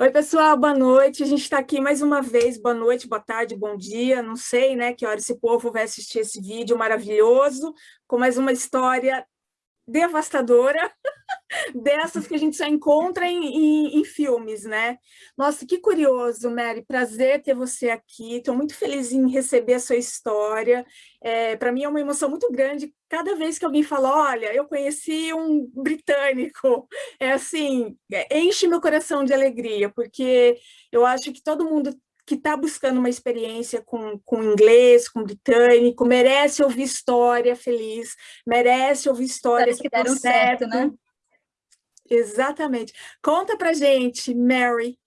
Oi, pessoal, boa noite. A gente está aqui mais uma vez. Boa noite, boa tarde, bom dia. Não sei, né, que hora esse povo vai assistir esse vídeo maravilhoso, com mais uma história devastadora, dessas que a gente só encontra em, em, em, filmes, né? Nossa, que curioso, Mary, prazer ter você aqui, estou muito feliz em receber a sua história, é, para mim é uma emoção muito grande cada vez que alguém fala, olha, eu conheci um britânico, é assim, é, enche meu coração de alegria, porque eu acho que todo mundo que está buscando uma experiência com, com inglês, com britânico, merece ouvir história feliz, merece ouvir histórias que deram certo, certo, né? Exatamente. Conta pra gente, Mary.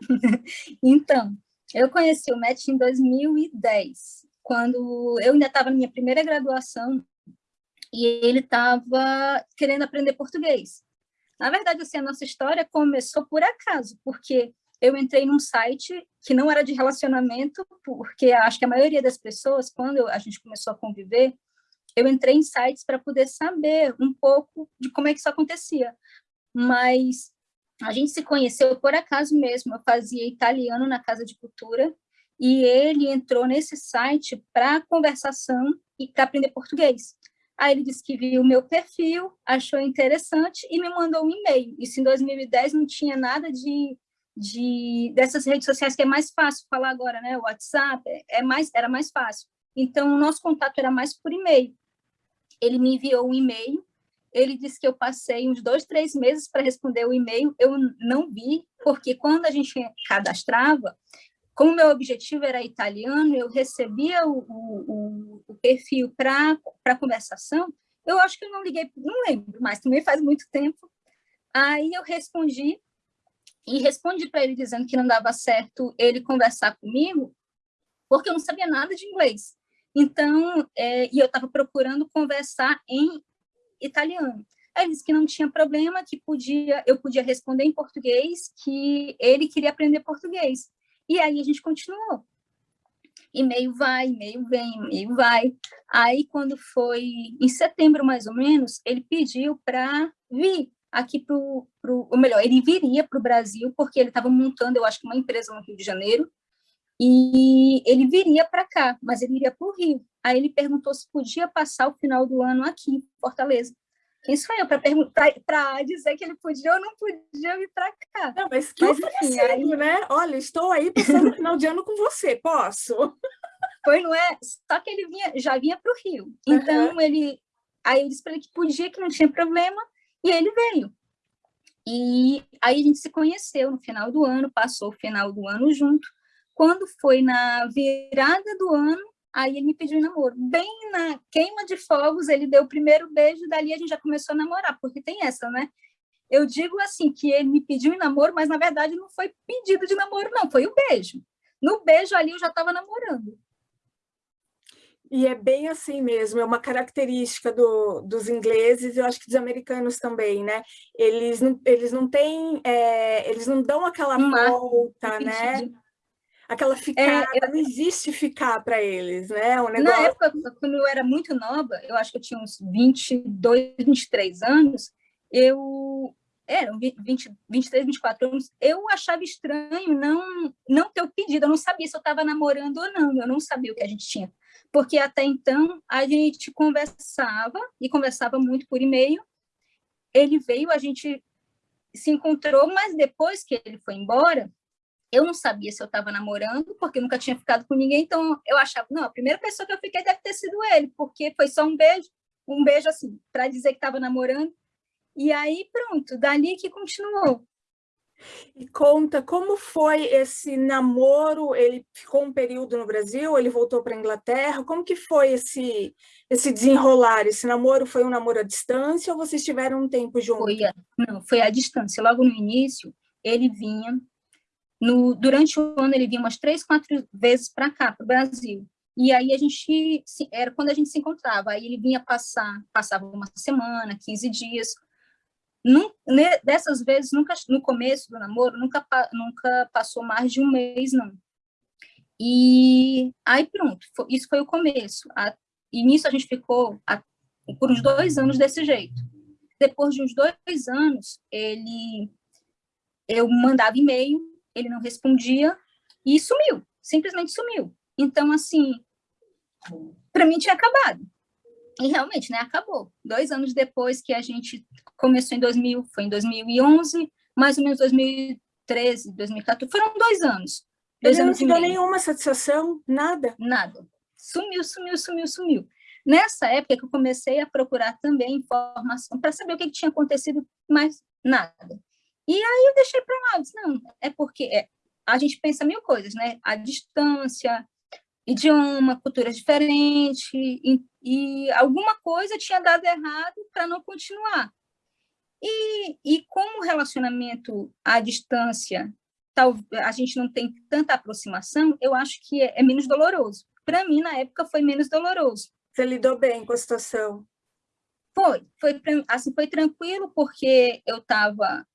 então, eu conheci o Matt em 2010, quando eu ainda estava na minha primeira graduação e ele estava querendo aprender português. Na verdade, assim, a nossa história começou por acaso, porque eu entrei num site que não era de relacionamento, porque acho que a maioria das pessoas, quando a gente começou a conviver, eu entrei em sites para poder saber um pouco de como é que isso acontecia. Mas a gente se conheceu por acaso mesmo, eu fazia italiano na Casa de Cultura, e ele entrou nesse site para conversação e para aprender português. Aí ele disse que viu o meu perfil, achou interessante e me mandou um e-mail. Isso em 2010 não tinha nada de de dessas redes sociais que é mais fácil falar agora, né? WhatsApp é mais era mais fácil. Então o nosso contato era mais por e-mail. Ele me enviou um e-mail. Ele disse que eu passei uns dois, três meses para responder o e-mail. Eu não vi, porque quando a gente cadastrava, como meu objetivo era italiano, eu recebia o, o, o perfil para conversação. Eu acho que eu não liguei, não lembro, mas também faz muito tempo. Aí eu respondi e respondi para ele dizendo que não dava certo ele conversar comigo, porque eu não sabia nada de inglês. Então, é, e eu estava procurando conversar em italiano. Aí ele disse que não tinha problema, que podia, eu podia responder em português, que ele queria aprender português. E aí a gente continuou. E-mail vai, e-mail vem, e-mail vai. Aí, quando foi em setembro, mais ou menos, ele pediu para vir aqui para o, ou melhor, ele viria para o Brasil, porque ele estava montando, eu acho uma empresa no Rio de Janeiro, e ele viria para cá, mas ele iria para o Rio. Aí ele perguntou se podia passar o final do ano aqui, em Fortaleza. Quem sou eu para dizer que ele podia ou não podia vir para cá? Não, mas que mas, enfim, aí... né? Olha, estou aí passando o final de ano com você, posso? Foi, não é? Só que ele vinha, já vinha para o Rio. Então, uhum. ele... Aí eu disse para ele que podia, que não tinha problema, e ele veio. E aí a gente se conheceu no final do ano, passou o final do ano junto. Quando foi na virada do ano, aí ele me pediu em namoro. Bem na queima de fogos, ele deu o primeiro beijo, dali a gente já começou a namorar, porque tem essa, né? Eu digo assim, que ele me pediu em namoro, mas na verdade não foi pedido de namoro, não, foi o beijo. No beijo ali eu já estava namorando. E é bem assim mesmo, é uma característica do, dos ingleses, eu acho que dos americanos também, né? Eles não, eles não têm, é, eles não dão aquela volta, né? Aquela ficada, é, eu... não existe ficar para eles, né? Um negócio... Na época, quando eu era muito nova, eu acho que eu tinha uns 22, 23 anos, eu eram 20, 23, 24 anos, eu achava estranho não, não ter o pedido, eu não sabia se eu estava namorando ou não, eu não sabia o que a gente tinha. Porque até então a gente conversava, e conversava muito por e-mail, ele veio, a gente se encontrou, mas depois que ele foi embora, eu não sabia se eu estava namorando, porque eu nunca tinha ficado com ninguém, então eu achava, não, a primeira pessoa que eu fiquei deve ter sido ele, porque foi só um beijo, um beijo assim, para dizer que estava namorando, e aí pronto, dali que continuou. E conta como foi esse namoro, ele ficou um período no Brasil, ele voltou para a Inglaterra, como que foi esse, esse desenrolar? Esse namoro foi um namoro à distância ou vocês tiveram um tempo juntos? Foi a, não, foi à distância. Logo no início, ele vinha, no, durante o ano ele vinha umas três, quatro vezes para cá, para o Brasil. E aí a gente, era quando a gente se encontrava, aí ele vinha passar, passava uma semana, 15 dias, Num, dessas vezes, nunca, no começo do namoro, nunca, nunca passou mais de um mês, não. E aí pronto, foi, isso foi o começo. A, e nisso a gente ficou a, por uns dois anos desse jeito. Depois de uns dois anos, ele eu mandava e-mail, ele não respondia e sumiu, simplesmente sumiu. Então, assim, para mim tinha acabado. E realmente, né, acabou. Dois anos depois que a gente começou em 2000, foi em 2011, mais ou menos 2013, 2014, foram dois anos. Dois Ele anos não te deu nenhuma satisfação, nada? Nada. Sumiu, sumiu, sumiu, sumiu. Nessa época que eu comecei a procurar também informação para saber o que, que, tinha acontecido, mas nada. E aí eu deixei para lá, disse, não, é porque é, a gente pensa mil coisas, né? A distância, idioma, cultura diferente, e, e alguma coisa tinha dado errado para não continuar. E, e como o relacionamento à distância, tal, a gente não tem tanta aproximação, eu acho que é, é menos doloroso. Para mim, na época, foi menos doloroso. Você lidou bem com a situação? Foi, foi, assim, foi tranquilo, porque eu estava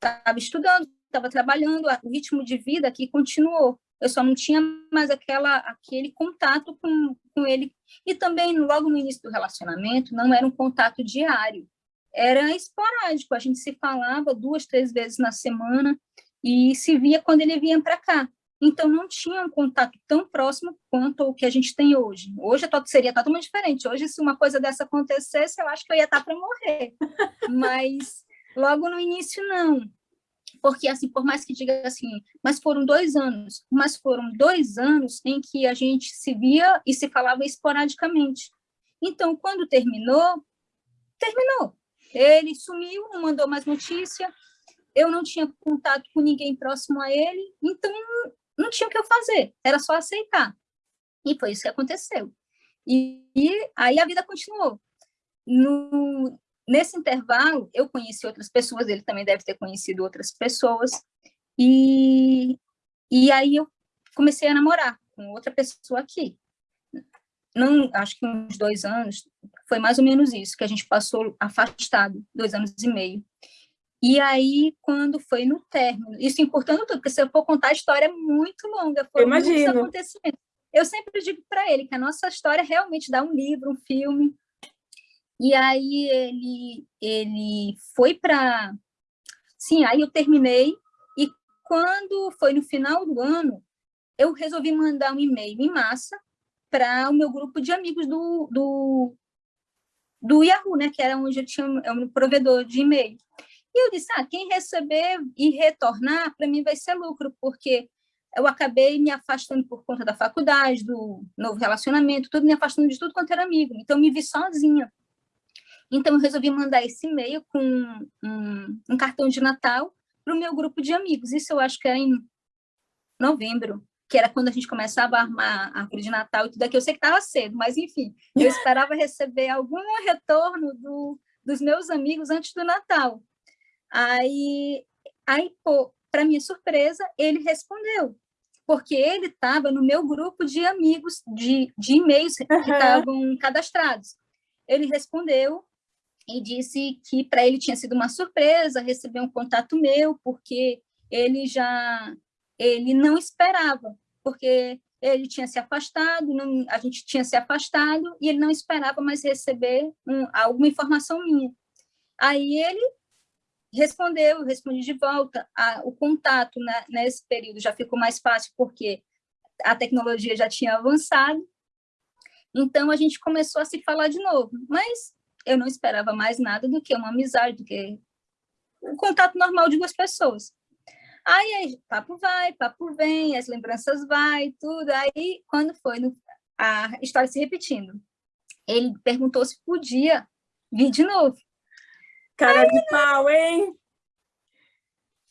tava estudando, estava trabalhando, o ritmo de vida aqui continuou. Eu só não tinha mais aquela, aquele contato com, com ele. E também, logo no início do relacionamento, não era um contato diário. Era esporádico, a gente se falava duas, três vezes na semana e se via quando ele vinha para cá. Então, não tinha um contato tão próximo quanto o que a gente tem hoje. Hoje seria totalmente diferente. Hoje, se uma coisa dessa acontecesse, eu acho que eu ia estar para morrer. Mas, logo no início, não porque assim, por mais que diga assim, mas foram dois anos, mas foram dois anos em que a gente se via e se falava esporadicamente. Então, quando terminou, terminou. Ele sumiu, não mandou mais notícia, eu não tinha contato com ninguém próximo a ele, então não tinha o que eu fazer, era só aceitar. E foi isso que aconteceu. E, e aí a vida continuou. No, Nesse intervalo, eu conheci outras pessoas, ele também deve ter conhecido outras pessoas, e, e aí eu comecei a namorar com outra pessoa aqui. Não, acho que uns dois anos, foi mais ou menos isso, que a gente passou afastado, dois anos e meio. E aí, quando foi no término, isso encurtando tudo, porque se eu for contar a história é muito longa, foram muitos acontecimentos. Eu sempre digo para ele que a nossa história realmente dá um livro, um filme, e aí ele, ele foi para... Sim, aí eu terminei, e quando foi no final do ano, eu resolvi mandar um e-mail em massa para o meu grupo de amigos do, do, do Yahoo, né, que era onde eu tinha é um provedor de e-mail. E eu disse, ah, quem receber e retornar, para mim vai ser lucro, porque eu acabei me afastando por conta da faculdade, do novo relacionamento, tudo me afastando de tudo quanto era amigo. Então, me vi sozinha. Então, eu resolvi mandar esse e-mail com um, um cartão de Natal para o meu grupo de amigos. Isso eu acho que era em novembro, que era quando a gente começava a armar a árvore de Natal e tudo aqui. Eu sei que estava cedo, mas enfim, eu esperava receber algum retorno do, dos meus amigos antes do Natal. Aí, aí para minha surpresa, ele respondeu, porque ele estava no meu grupo de amigos, de, de e-mails uhum. que estavam cadastrados. Ele respondeu e disse que para ele tinha sido uma surpresa receber um contato meu, porque ele já ele não esperava, porque ele tinha se afastado, não, a gente tinha se afastado, e ele não esperava mais receber um, alguma informação minha. Aí ele respondeu, eu respondi de volta, a, o contato né, nesse período já ficou mais fácil, porque a tecnologia já tinha avançado, então a gente começou a se falar de novo, mas eu não esperava mais nada do que uma amizade, do que um contato normal de duas pessoas. Aí, aí papo vai, papo vem, as lembranças vai, tudo. Aí, quando foi no, a história se repetindo, ele perguntou se podia vir de novo. Cara aí, de pau, hein?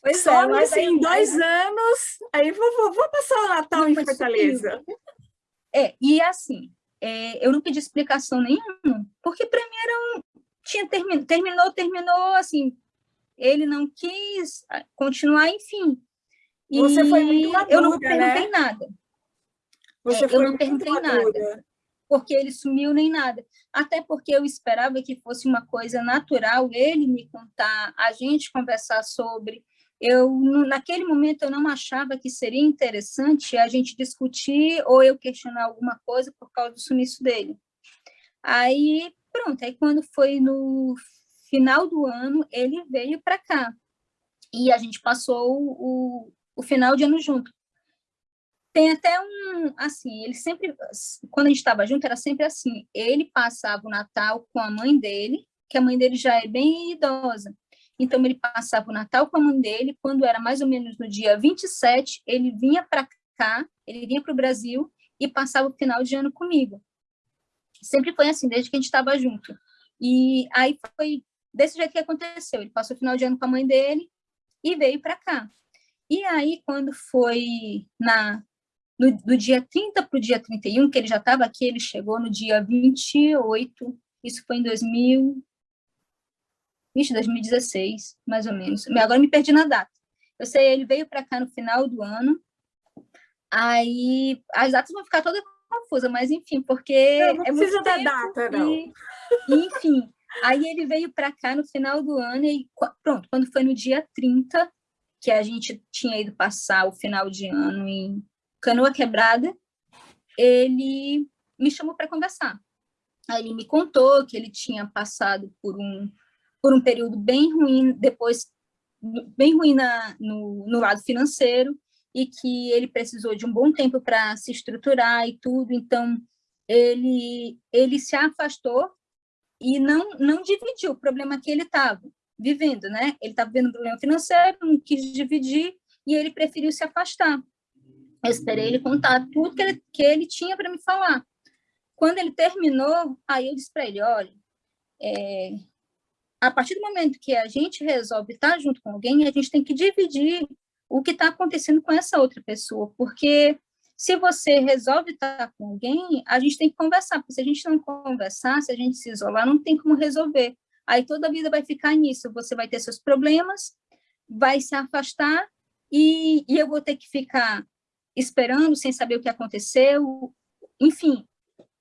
Pois Só é, mas assim, em dois anos, aí vou, vou, vou passar o Natal não, em Fortaleza. É, e assim, é, eu não pedi explicação nenhuma, porque para mim era um... Tinha termin, terminou, terminou, assim, ele não quis continuar, enfim. E Você foi muito madura, Eu não perguntei né? nada. Você é, eu não perguntei nada, porque ele sumiu nem nada. Até porque eu esperava que fosse uma coisa natural, ele me contar, a gente conversar sobre, eu naquele momento eu não achava que seria interessante a gente discutir ou eu questionar alguma coisa por causa do sumiço dele. Aí, pronto, aí quando foi no final do ano, ele veio para cá. e a gente passou o, o final de ano junto. Tem até um, assim, ele sempre, quando a gente estava junto, era sempre assim, ele passava o Natal com a mãe dele, que a mãe dele já é bem idosa, então ele passava o Natal com a mãe dele, quando era mais ou menos no dia 27, ele vinha para cá, ele vinha para o Brasil e passava o final de ano comigo. Sempre foi assim, desde que a gente estava junto. E aí foi desse jeito que aconteceu, ele passou o final de ano com a mãe dele e veio para cá. E aí, quando foi na no, do dia 30 para o dia 31, que ele já estava aqui, ele chegou no dia 28, isso foi em 2000, 2016, mais ou menos. Agora me perdi na data. Eu sei, ele veio para cá no final do ano, aí as datas vão ficar todas confusas, mas enfim, porque não, não é precisa da data, não. E, enfim, aí ele veio para cá no final do ano e pronto, quando foi no dia 30, que a gente tinha ido passar o final de ano em Canoa Quebrada, ele me chamou para conversar. Aí ele me contou que ele tinha passado por um, por um período bem ruim, depois bem ruim na, no, no lado financeiro, e que ele precisou de um bom tempo para se estruturar e tudo, então ele, ele se afastou e não, não dividiu o problema que ele estava vivendo, né? Ele estava vivendo um problema financeiro, não quis dividir, e ele preferiu se afastar. Eu esperei ele contar tudo que ele, que ele tinha para me falar. Quando ele terminou, aí eu disse para ele, olha, é, a partir do momento que a gente resolve estar junto com alguém, a gente tem que dividir o que está acontecendo com essa outra pessoa, porque se você resolve estar com alguém, a gente tem que conversar, porque se a gente não conversar, se a gente se isolar, não tem como resolver. Aí toda a vida vai ficar nisso, você vai ter seus problemas, vai se afastar, e, e eu vou ter que ficar esperando, sem saber o que aconteceu, enfim.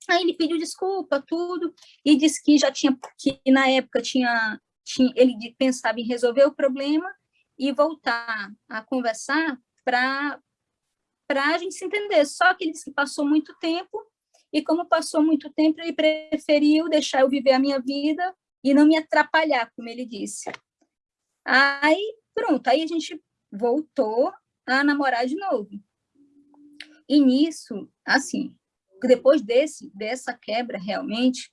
Aí ele pediu desculpa, tudo, e disse que já tinha, que na época tinha, tinha ele pensava em resolver o problema e voltar a conversar para a gente se entender. Só que ele disse que passou muito tempo, e como passou muito tempo, ele preferiu deixar eu viver a minha vida e não me atrapalhar, como ele disse. Aí, pronto, aí a gente voltou a namorar de novo. E nisso, assim, depois desse, dessa quebra, realmente,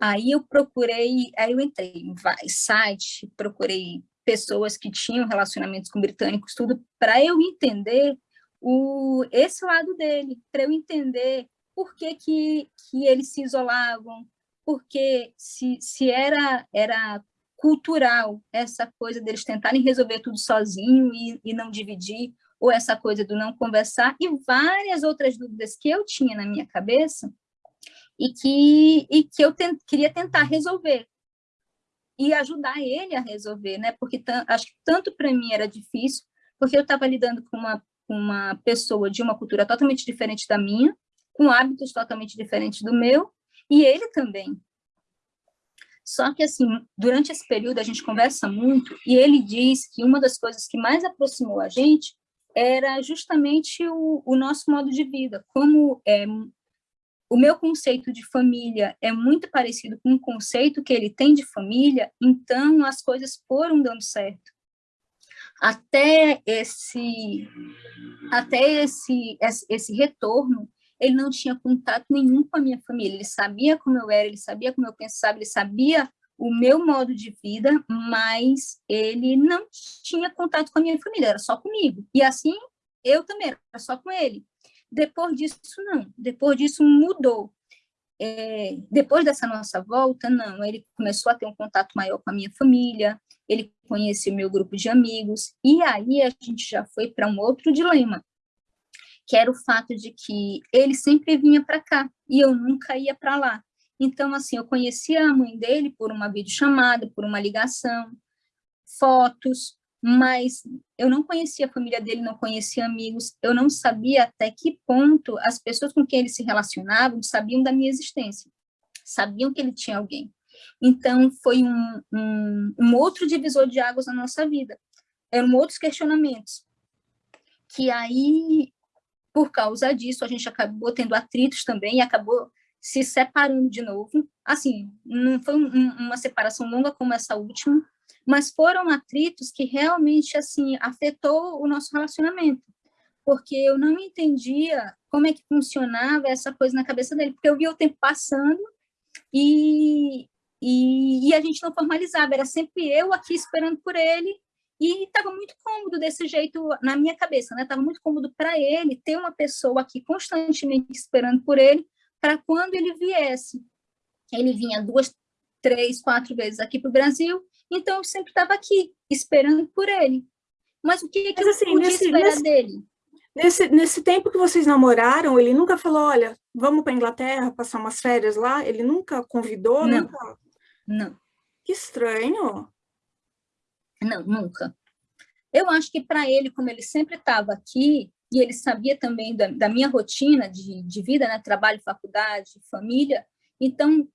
aí eu procurei, aí eu entrei em vários sites, procurei pessoas que tinham relacionamentos com britânicos, tudo, para eu entender o, esse lado dele, para eu entender por que, que, que eles se isolavam, porque se, se era, era cultural essa coisa deles tentarem resolver tudo sozinho e, e não dividir, ou essa coisa do não conversar, e várias outras dúvidas que eu tinha na minha cabeça e que, e que eu queria tentar resolver e ajudar ele a resolver, né? Porque acho que tanto para mim era difícil, porque eu estava lidando com uma, uma pessoa de uma cultura totalmente diferente da minha, com hábitos totalmente diferentes do meu, e ele também. Só que, assim, durante esse período a gente conversa muito, e ele diz que uma das coisas que mais aproximou a gente era justamente o, o nosso modo de vida. Como é, o meu conceito de família é muito parecido com o conceito que ele tem de família, então as coisas foram dando certo. Até esse, até esse, esse retorno, ele não tinha contato nenhum com a minha família. Ele sabia como eu era, ele sabia como eu pensava, ele sabia o meu modo de vida, mas ele não tinha contato com a minha família, era só comigo. E assim, eu também, era só com ele. Depois disso, não. Depois disso, mudou. É, depois dessa nossa volta, não, ele começou a ter um contato maior com a minha família, ele conheceu meu grupo de amigos, e aí a gente já foi para um outro dilema, que era o fato de que ele sempre vinha para cá, e eu nunca ia para lá. Então, assim, eu conhecia a mãe dele por uma videochamada, por uma ligação, fotos, mas eu não conhecia a família dele, não conhecia amigos, eu não sabia até que ponto as pessoas com quem ele se relacionava sabiam da minha existência, sabiam que ele tinha alguém. Então, foi um, um, um outro divisor de águas na nossa vida, eram outros questionamentos, que aí, por causa disso, a gente acabou tendo atritos também, e acabou se separando de novo. Assim, não foi um, uma separação longa como essa última, mas foram atritos que realmente assim afetou o nosso relacionamento, porque eu não entendia como é que funcionava essa coisa na cabeça dele, porque eu via o tempo passando e, e, e a gente não formalizava, era sempre eu aqui esperando por ele, e estava muito cômodo desse jeito na minha cabeça, né? Estava muito cômodo para ele ter uma pessoa aqui constantemente esperando por ele, para quando ele viesse. Ele vinha duas, três, quatro vezes aqui para o Brasil, então eu sempre estava aqui, esperando por ele. Mas o que, que Mas, assim, eu podia nesse, esperar nesse, dele? Nesse, nesse tempo que vocês namoraram, ele nunca falou, olha, vamos para Inglaterra passar umas férias lá? Ele nunca convidou? Não, nunca... não. Que estranho. Não, nunca. Eu acho que para ele, como ele sempre estava aqui, e ele sabia também da, da minha rotina de, de, vida, né? trabalho, faculdade, família, então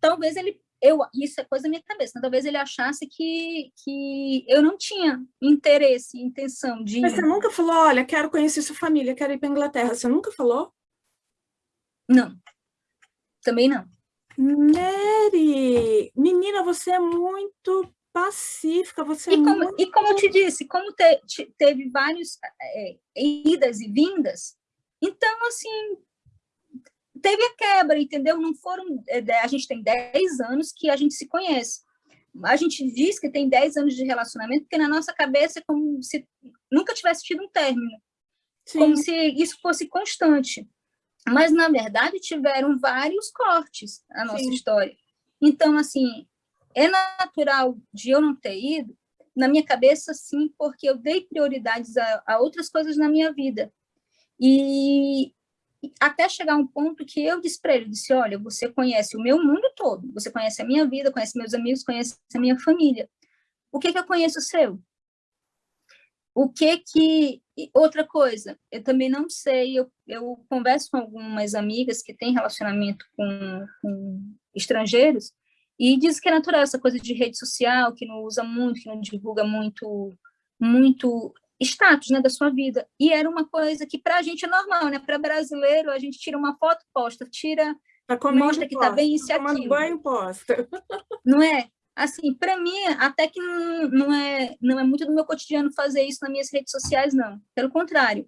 talvez ele, eu, isso é coisa da minha cabeça, né? talvez ele achasse que, que eu não tinha interesse, intenção de... Mas você nunca falou, olha, quero conhecer sua família, quero ir para Inglaterra, você nunca falou? Não, também não. Mary, menina, você é muito pacífica, você e é como, muito... E como eu te disse, como te, te, teve vários é, idas e vindas, então, assim, teve a quebra, entendeu? Não foram... É, a gente tem 10 anos que a gente se conhece. A gente diz que tem 10 anos de relacionamento, porque na nossa cabeça é como se nunca tivesse tido um término. Sim. Como se isso fosse constante. Mas, na verdade, tiveram vários cortes na nossa Sim. história. Então, assim, é natural de eu não ter ido? Na minha cabeça, sim, porque eu dei prioridades a, a outras coisas na minha vida. E até chegar um ponto que eu disse para ele, disse, olha, você conhece o meu mundo todo, você conhece a minha vida, conhece meus amigos, conhece a minha família. O que que eu conheço seu? O que que... Outra coisa, eu também não sei, eu, eu converso com algumas amigas que têm relacionamento com, com estrangeiros, e diz que é natural essa coisa de rede social, que não usa muito, que não divulga muito, muito status né, da sua vida. E era uma coisa que para a gente é normal, né? Para brasileiro, a gente tira uma foto, posta, tira, tá mostra que está bem isso e tá aquilo. banho, posta. Não é? Assim, para mim, até que não, não, é, não é muito do meu cotidiano fazer isso nas minhas redes sociais, não. Pelo contrário.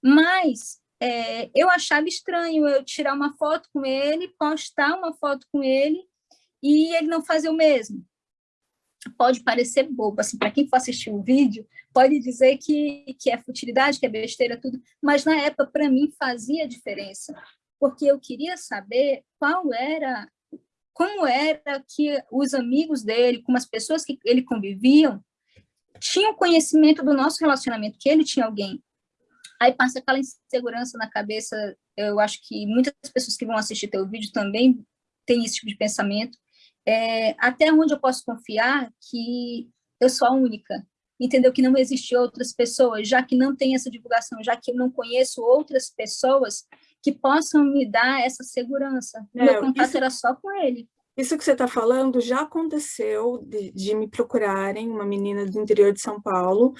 Mas é, eu achava estranho eu tirar uma foto com ele, postar uma foto com ele, e ele não fazer o mesmo. Pode parecer bobo, assim, para quem for assistir o vídeo, pode dizer que, que é futilidade, que é besteira, tudo, mas na época, para mim, fazia diferença, porque eu queria saber qual era, como era que os amigos dele, como as pessoas que ele conviviam, tinham conhecimento do nosso relacionamento, que ele tinha alguém. Aí passa aquela insegurança na cabeça, eu acho que muitas pessoas que vão assistir teu vídeo também têm esse tipo de pensamento, é, até onde eu posso confiar que eu sou a única, entendeu? Que não existe outras pessoas, já que não tem essa divulgação, já que eu não conheço outras pessoas que possam me dar essa segurança. É, meu contato isso, era só com ele. Isso que você está falando já aconteceu de, de, me procurarem, uma menina do interior de São Paulo,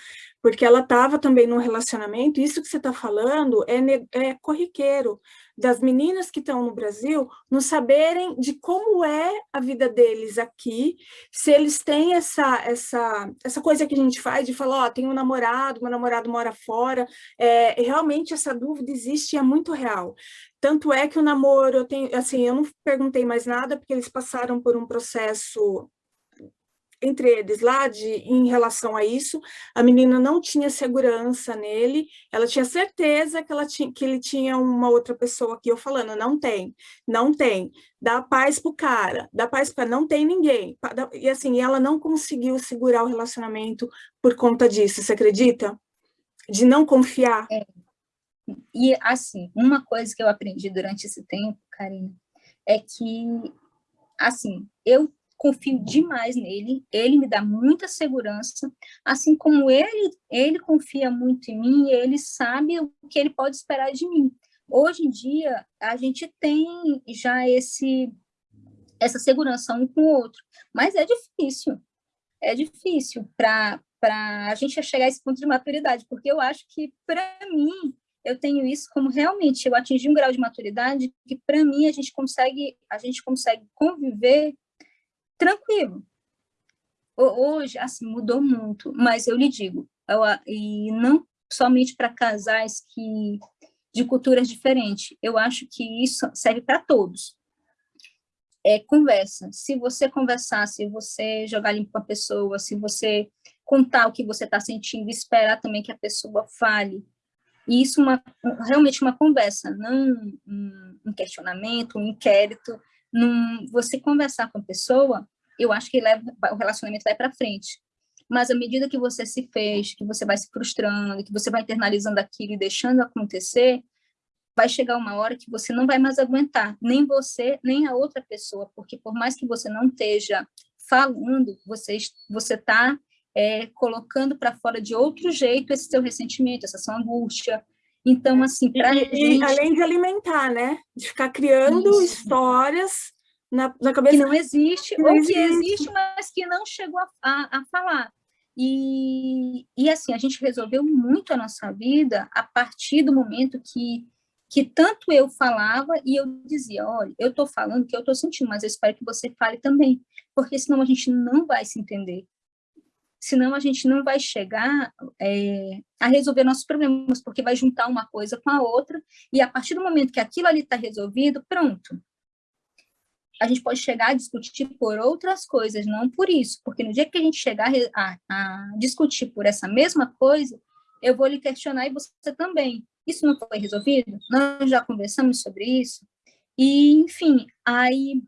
porque ela estava também num relacionamento, isso que você está falando é, é corriqueiro, das meninas que estão no Brasil não saberem de como é a vida deles aqui, se eles têm essa, essa, essa coisa que a gente faz de falar, ó, oh, tem um namorado, meu namorado mora fora, é, realmente essa dúvida existe e é muito real. Tanto é que o namoro, eu tenho, assim, eu não perguntei mais nada, porque eles passaram por um processo entre eles lá de, em relação a isso, a menina não tinha segurança nele, ela tinha certeza que, ela tinha, que ele tinha uma outra pessoa aqui, eu falando, não tem, não tem, dá paz pro cara, dá paz pro cara, não tem ninguém, e assim, ela não conseguiu segurar o relacionamento por conta disso, você acredita? De não confiar. É. E assim, uma coisa que eu aprendi durante esse tempo, Karina, é que, assim, eu confio demais nele, ele me dá muita segurança, assim como ele, ele confia muito em mim, ele sabe o que ele pode esperar de mim. Hoje em dia, a gente tem já esse essa segurança um com o outro, mas é difícil, é difícil para a gente chegar a esse ponto de maturidade, porque eu acho que, para mim, eu tenho isso como realmente eu atingi um grau de maturidade que, para mim, a gente consegue, a gente consegue conviver tranquilo. Hoje, assim, mudou muito, mas eu lhe digo, eu, e não somente para casais que de culturas diferentes, eu acho que isso serve para todos. É conversa. Se você conversar, se você jogar limpo a pessoa, se você contar o que você está sentindo, esperar também que a pessoa fale, e isso uma, realmente uma conversa, não um, questionamento, um inquérito, num, você conversar com a pessoa, eu acho que leva, o relacionamento vai para frente. Mas à medida que você se fez, que você vai se frustrando, que você vai internalizando aquilo e deixando acontecer, vai chegar uma hora que você não vai mais aguentar, nem você, nem a outra pessoa, porque por mais que você não esteja falando, você está é, colocando para fora de outro jeito esse seu ressentimento, essa sua angústia, então, assim, para gente... além de alimentar, né? De ficar criando Isso. histórias na, na cabeça... Que não existe, que ou existe. que existe, mas que não chegou a, a, a, falar. E, e, assim, a gente resolveu muito a nossa vida a partir do momento que, que tanto eu falava e eu dizia, olha, eu estou falando que eu estou sentindo, mas eu espero que você fale também, porque senão a gente não vai se entender senão a gente não vai chegar é, a resolver nossos problemas, porque vai juntar uma coisa com a outra, e a partir do momento que aquilo ali está resolvido, pronto. A gente pode chegar a discutir por outras coisas, não por isso, porque no dia que a gente chegar a, a discutir por essa mesma coisa, eu vou lhe questionar e você também. Isso não foi resolvido? Nós já conversamos sobre isso? E, enfim, aí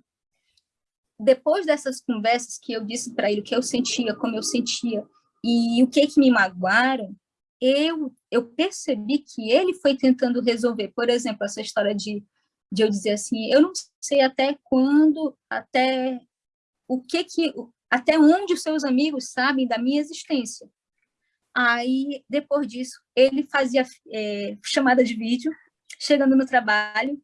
depois dessas conversas que eu disse para ele o que eu sentia, como eu sentia e o que que me magoaram, eu eu percebi que ele foi tentando resolver. Por exemplo, essa história de de eu dizer assim, eu não sei até quando, até o que que até onde os seus amigos sabem da minha existência. Aí, depois disso, ele fazia é, chamada de vídeo, chegando no trabalho,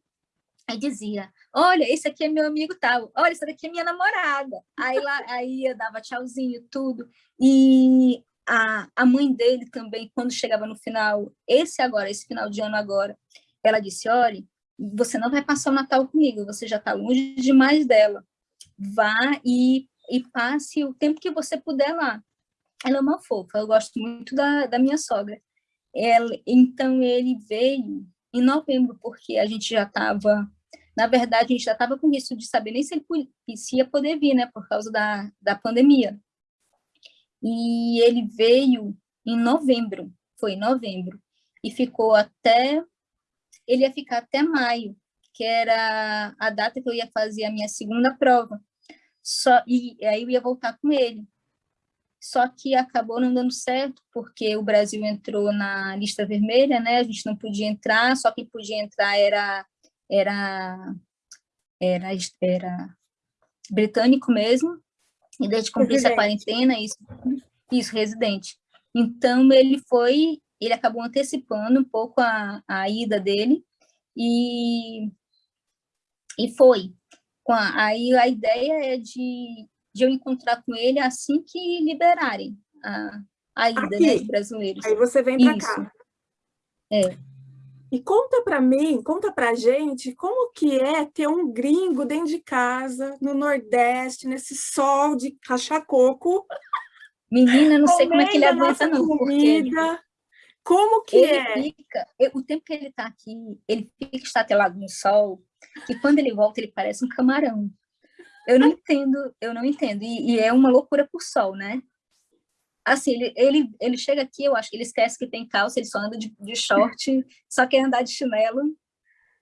Aí dizia, olha, esse aqui é meu amigo tal, olha, essa daqui é minha namorada. Aí, lá, aí eu dava tchauzinho, tudo. E a, a mãe dele também, quando chegava no final, esse agora, esse final de ano agora, ela disse, olha, você não vai passar o Natal comigo, você já está longe demais dela. Vá e, e passe o tempo que você puder lá. Ela é uma fofa, eu gosto muito da, da minha sogra. Ela, então, ele veio em novembro, porque a gente já estava na verdade, a gente já estava com risco de saber nem se ele ia poder vir, né, por causa da, da pandemia. E ele veio em novembro, foi em novembro, e ficou até, ele ia ficar até maio, que era a data que eu ia fazer a minha segunda prova. Só, e aí eu ia voltar com ele. Só que acabou não dando certo, porque o Brasil entrou na lista vermelha, né? A gente não podia entrar, só quem podia entrar era era, era, era britânico mesmo, e desde cumprir a quarentena, isso, isso, residente. Então, ele foi, ele acabou antecipando um pouco a, a ida dele, e, e foi. A, aí a ideia é de, de eu encontrar com ele assim que liberarem a, a ida né, dos brasileiros. Aí você vem para cá. É. E conta para mim, conta para gente, como que é ter um gringo dentro de casa, no Nordeste, nesse sol de cachacoco. Menina, não sei como é que ele aguenta não, comida. Porque como que ele é? Fica, o tempo que ele está aqui, ele fica estatelado no sol, e quando ele volta, ele parece um camarão. Eu não entendo, eu não entendo. E, e é uma loucura por sol, né? Assim, ele, ele, ele chega aqui, eu acho que ele esquece que tem calça, ele só anda de, de short, só quer andar de chinelo,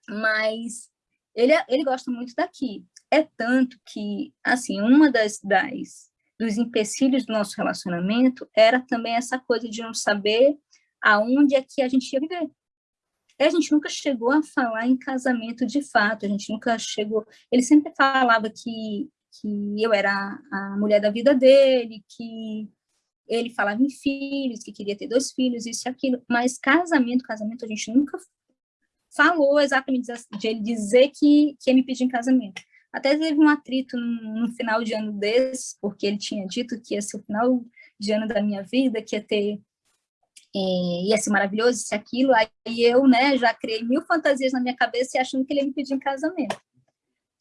mas ele, ele gosta muito daqui. É tanto que, assim, uma das, das dos empecilhos do nosso relacionamento era também essa coisa de não saber aonde é que a gente ia viver. E a gente nunca chegou a falar em casamento de fato, a gente nunca chegou... Ele sempre falava que, que eu era a mulher da vida dele, que ele falava em filhos, que queria ter dois filhos, isso e aquilo, mas casamento, casamento, a gente nunca falou exatamente de ele dizer que, que ia me pedir em casamento. Até teve um atrito no, final de ano desse, porque ele tinha dito que ia ser o final de ano da minha vida, que ia ter, é, ia ser maravilhoso, isso aquilo, aí eu, né, já criei mil fantasias na minha cabeça e achando que ele ia me pedir em casamento.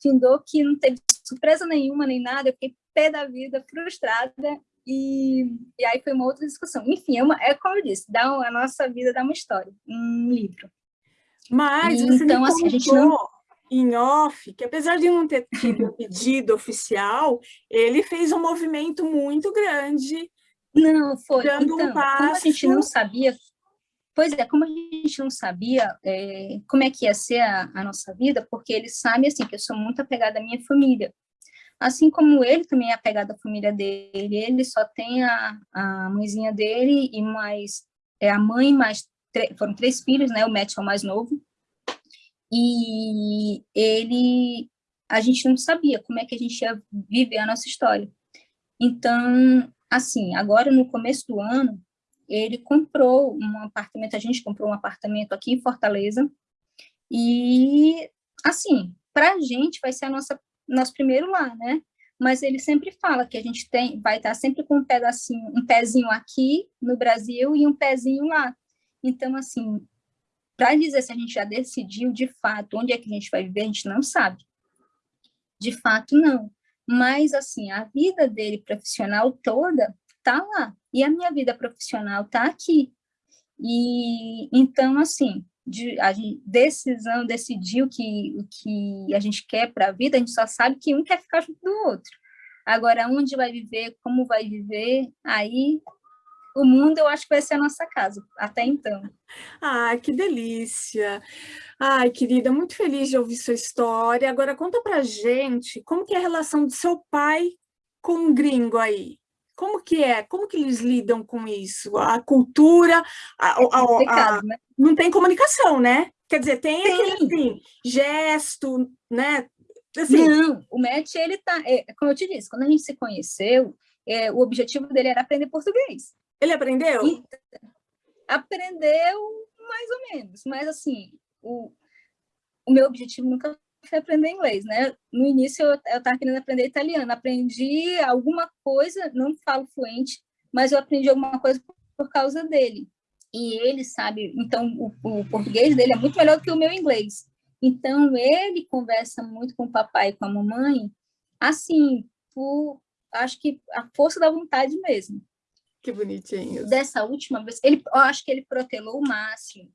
Findou que não teve surpresa nenhuma, nem nada, eu fiquei pé da vida, frustrada, E, e aí foi uma outra discussão. Enfim, é, uma, é como eu disse, dá, a nossa vida dá uma história, um livro. Mas e, você então, me assim, a gente não em off, que apesar de não ter tido pedido oficial, ele fez um movimento muito grande. Não, foi. Dando então, um passo... como a gente não sabia, pois é, como a gente não sabia é, como é que ia ser a, a, nossa vida, porque ele sabe, assim, que eu sou muito apegada à minha família. Assim como ele também é apegado à família dele, ele só tem a, a mãezinha dele e mais, é a mãe mais, foram três filhos, né, o Matt é o mais novo, e ele, a gente não sabia como é que a gente ia viver a nossa história. Então, assim, agora no começo do ano, ele comprou um apartamento, a gente comprou um apartamento aqui em Fortaleza, e, assim, para a gente vai ser a nossa, nosso primeiro lar, né? Mas ele sempre fala que a gente tem, vai estar sempre com um pedacinho, um pezinho aqui no Brasil e um pezinho lá. Então, assim, para dizer se a gente já decidiu de fato onde é que a gente vai viver, a gente não sabe. De fato, não. Mas, assim, a vida dele profissional toda tá lá. E a minha vida profissional tá aqui. E, então, assim, de, a gente, decisão, decidiu que o que a gente quer para a vida, a gente só sabe que um quer ficar junto do outro. Agora, onde vai viver, como vai viver, aí o mundo eu acho que vai ser a nossa casa, até então. Ah, que delícia! Ai, querida, muito feliz de ouvir sua história. Agora conta pra gente como que é a relação do seu pai com o gringo aí. Como que é? Como que eles lidam com isso? A cultura, a, a, a, né? não tem comunicação, né? Quer dizer, tem, tem. aquele assim, gesto, né? Assim. Não, o Matt, ele tá, é, como eu te disse, quando a gente se conheceu, é, o objetivo dele era aprender português. Ele aprendeu? E, aprendeu mais ou menos, mas assim, o, o meu objetivo nunca foi aprender inglês, né? No início eu estava querendo aprender italiano, aprendi alguma coisa, não falo fluente, mas eu aprendi alguma coisa por, causa dele. E ele sabe, então o, o português dele é muito melhor do que o meu inglês. Então ele conversa muito com o papai e com a mamãe, assim, por, acho que a força da vontade mesmo. Que bonitinho. Dessa última vez, ele, eu acho que ele protelou o máximo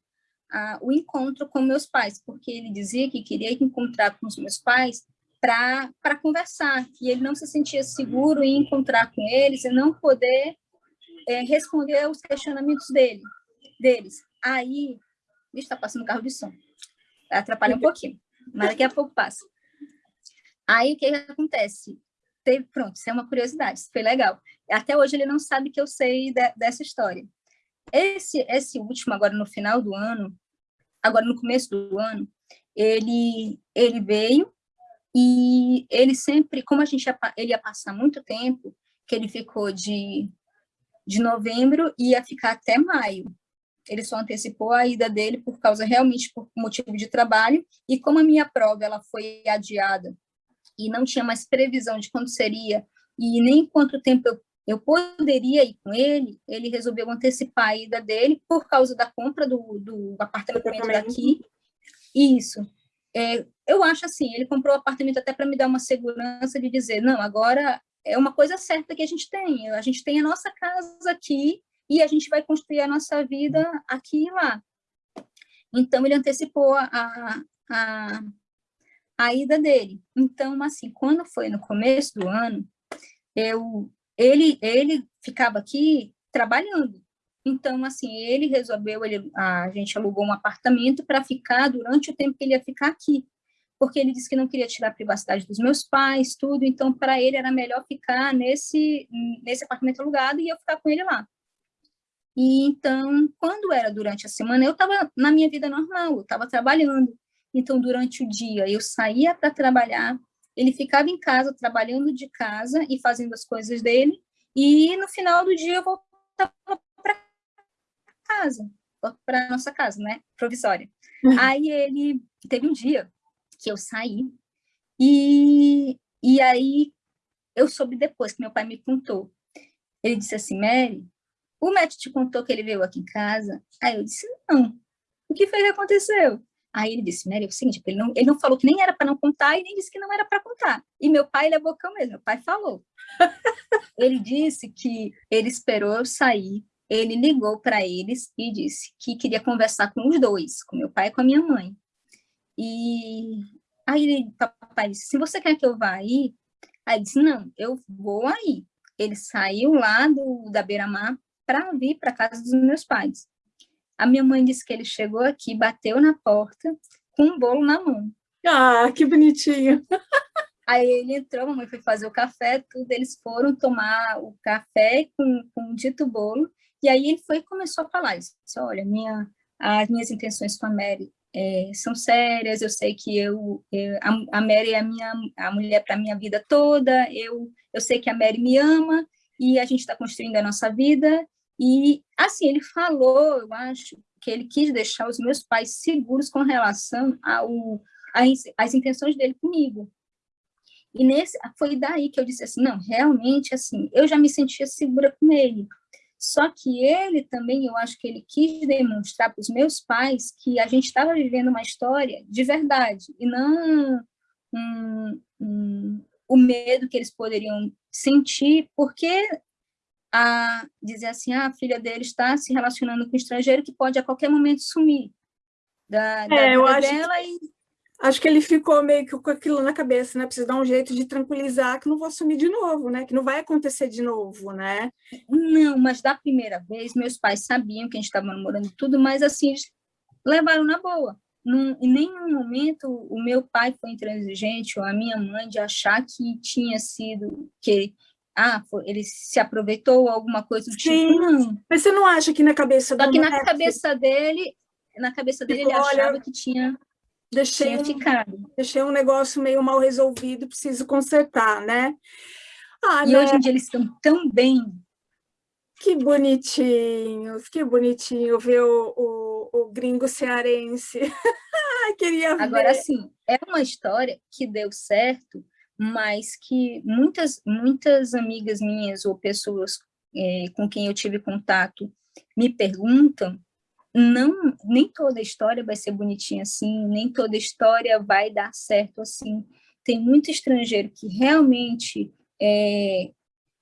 uh, o encontro com meus pais, porque ele dizia que queria encontrar com os meus pais para conversar, e ele não se sentia seguro em encontrar com eles e não poder é, responder aos questionamentos dele, deles. Aí, está passando carro de som, atrapalha um pouquinho, mas daqui a pouco passa. Aí, o que, que acontece? Teve, pronto, isso é uma curiosidade, isso foi legal. Até hoje ele não sabe que eu sei de, dessa história. Esse, esse último, agora no final do ano, agora no começo do ano, ele, ele veio e ele sempre, como a gente ia, ele ia passar muito tempo, que ele ficou de, de novembro e ia ficar até maio. Ele só antecipou a ida dele por causa, realmente, por motivo de trabalho, e como a minha prova ela foi adiada e não tinha mais previsão de quando seria e nem quanto tempo eu, eu poderia ir com ele, ele resolveu antecipar a ida dele por causa da compra do, do apartamento daqui. Isso. É, eu acho assim, ele comprou o apartamento até para me dar uma segurança de dizer, não, agora é uma coisa certa que a gente tem, a gente tem a nossa casa aqui e a gente vai construir a nossa vida aqui e lá. Então, ele antecipou a, a, a ida dele. Então, assim, quando foi no começo do ano, eu, ele, ele ficava aqui trabalhando. Então, assim, ele resolveu, ele, a gente alugou um apartamento para ficar durante o tempo que ele ia ficar aqui, porque ele disse que não queria tirar a privacidade dos meus pais, tudo, então para ele era melhor ficar nesse, nesse apartamento alugado e eu ficar com ele lá. E então, quando era durante a semana, eu estava na minha vida normal, eu estava trabalhando. Então, durante o dia, eu saía para trabalhar, ele ficava em casa, trabalhando de casa e fazendo as coisas dele, e no final do dia eu voltava para casa, para nossa casa, né, provisória. Uhum. Aí ele, teve um dia que eu saí, e, e aí eu soube depois, que meu pai me contou. Ele disse assim, Mary, o médico te contou que ele veio aqui em casa? Aí eu disse, não. O que foi que aconteceu? Aí ele disse, Mary, é o seguinte, ele não, ele não falou que nem era para não contar e nem disse que não era para contar. E meu pai, ele é bocão mesmo, meu pai falou. ele disse que ele esperou eu sair, ele ligou para eles e disse que queria conversar com os dois, com meu pai e com a minha mãe. E aí ele, papai disse, se você quer que eu vá aí? Aí ele disse, não, eu vou aí. Ele saiu lá do, da beira-mar para vir para casa dos meus pais. A minha mãe disse que ele chegou aqui, bateu na porta com um bolo na mão. Ah, que bonitinho! Aí ele entrou, a mamãe foi fazer o café, tudo, eles foram tomar o café com, com o dito bolo, e aí ele foi e começou a falar, disse, olha, minha, as minhas intenções com a Mary é, são sérias, eu sei que eu, eu a, a, Mary é a, minha, a mulher para a minha vida toda, eu, eu sei que a Mary me ama, e a gente está construindo a nossa vida, e, assim, ele falou, eu acho, que ele quis deixar os meus pais seguros com relação ao, às, intenções dele comigo. E nesse, foi daí que eu disse assim, não, realmente, assim, eu já me sentia segura com ele. Só que ele também, eu acho que ele quis demonstrar para os meus pais que a gente estava vivendo uma história de verdade, e não o medo que eles poderiam sentir, porque a dizer assim, ah, a filha dele está se relacionando com um estrangeiro que pode a qualquer momento sumir da, da é, vida dela que, e... Acho que ele ficou meio que com aquilo na cabeça, né? Precisa dar um jeito de tranquilizar que não vou sumir de novo, né? Que não vai acontecer de novo, né? Não, mas da primeira vez, meus pais sabiam que a gente estava namorando tudo, mas assim, levaram na boa. Num, em nenhum momento o meu pai foi intransigente ou a minha mãe de achar que tinha sido que ah, ele se aproveitou alguma coisa do tipo, Sim, tipo, não. Mas você não acha que na cabeça Só que na cabeça dele, na cabeça dele ele achava que tinha, deixei tinha um, ficado. Deixei um negócio meio mal resolvido, preciso consertar, né? Ah, e né? hoje em dia eles estão tão bem. Que bonitinhos, que bonitinho ver o, o, o gringo cearense. Queria ver. Agora, sim, é uma história que deu certo mas que muitas, muitas amigas minhas ou pessoas é, com quem eu tive contato me perguntam, não, nem toda história vai ser bonitinha assim, nem toda história vai dar certo assim. Tem muito estrangeiro que realmente é,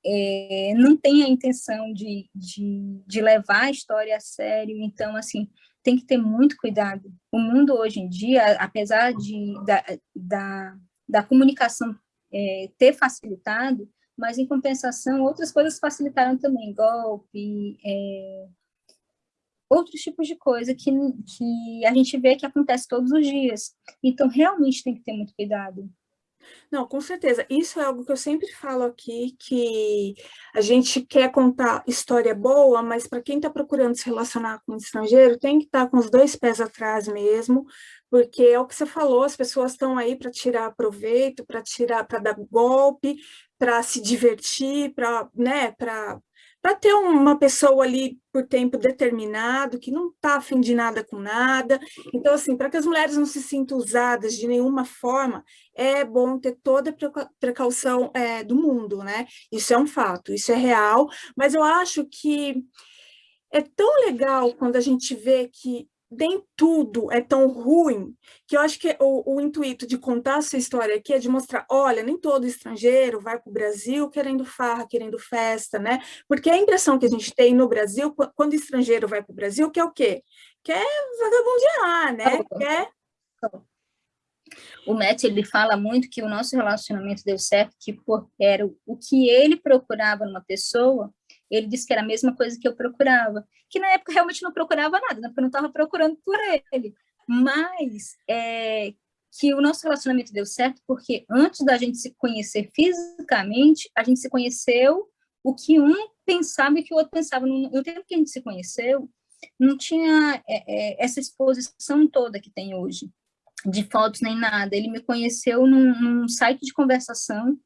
é, não tem a intenção de, de, de levar a história a sério, então, assim, tem que ter muito cuidado. O mundo hoje em dia, apesar de, da, da, da comunicação é, ter facilitado, mas em compensação outras coisas facilitaram também, golpe, é, outros tipos de coisa que, que a gente vê que acontece todos os dias. Então, realmente tem que ter muito cuidado. Não, com certeza. Isso é algo que eu sempre falo aqui, que a gente quer contar história boa, mas para quem está procurando se relacionar com um estrangeiro, tem que estar tá com os dois pés atrás mesmo, porque é o que você falou, as pessoas estão aí para tirar proveito, para tirar, para dar golpe, para se divertir, para né, para ter uma pessoa ali por tempo determinado, que não está afim de nada com nada. Então, assim, para que as mulheres não se sintam usadas de nenhuma forma, é bom ter toda a precaução é, do mundo, né? Isso é um fato, isso é real, mas eu acho que é tão legal quando a gente vê que nem tudo é tão ruim, que eu acho que o, o, intuito de contar essa história aqui é de mostrar, olha, nem todo estrangeiro vai para o Brasil querendo farra, querendo festa, né? Porque a impressão que a gente tem no Brasil, quando o estrangeiro vai para o Brasil, que é o quê? Quer vagabundear, né? Quer... O Matt, ele fala muito que o nosso relacionamento deu certo, que por, era o que ele procurava numa pessoa, ele disse que era a mesma coisa que eu procurava, que na época realmente não procurava nada, né? porque eu não estava procurando por ele, mas é, que o nosso relacionamento deu certo porque antes da gente se conhecer fisicamente, a gente se conheceu o que um pensava e que o outro pensava. No tempo que a gente se conheceu, não tinha é, é, essa exposição toda que tem hoje, de fotos nem nada. Ele me conheceu num, num site de conversação,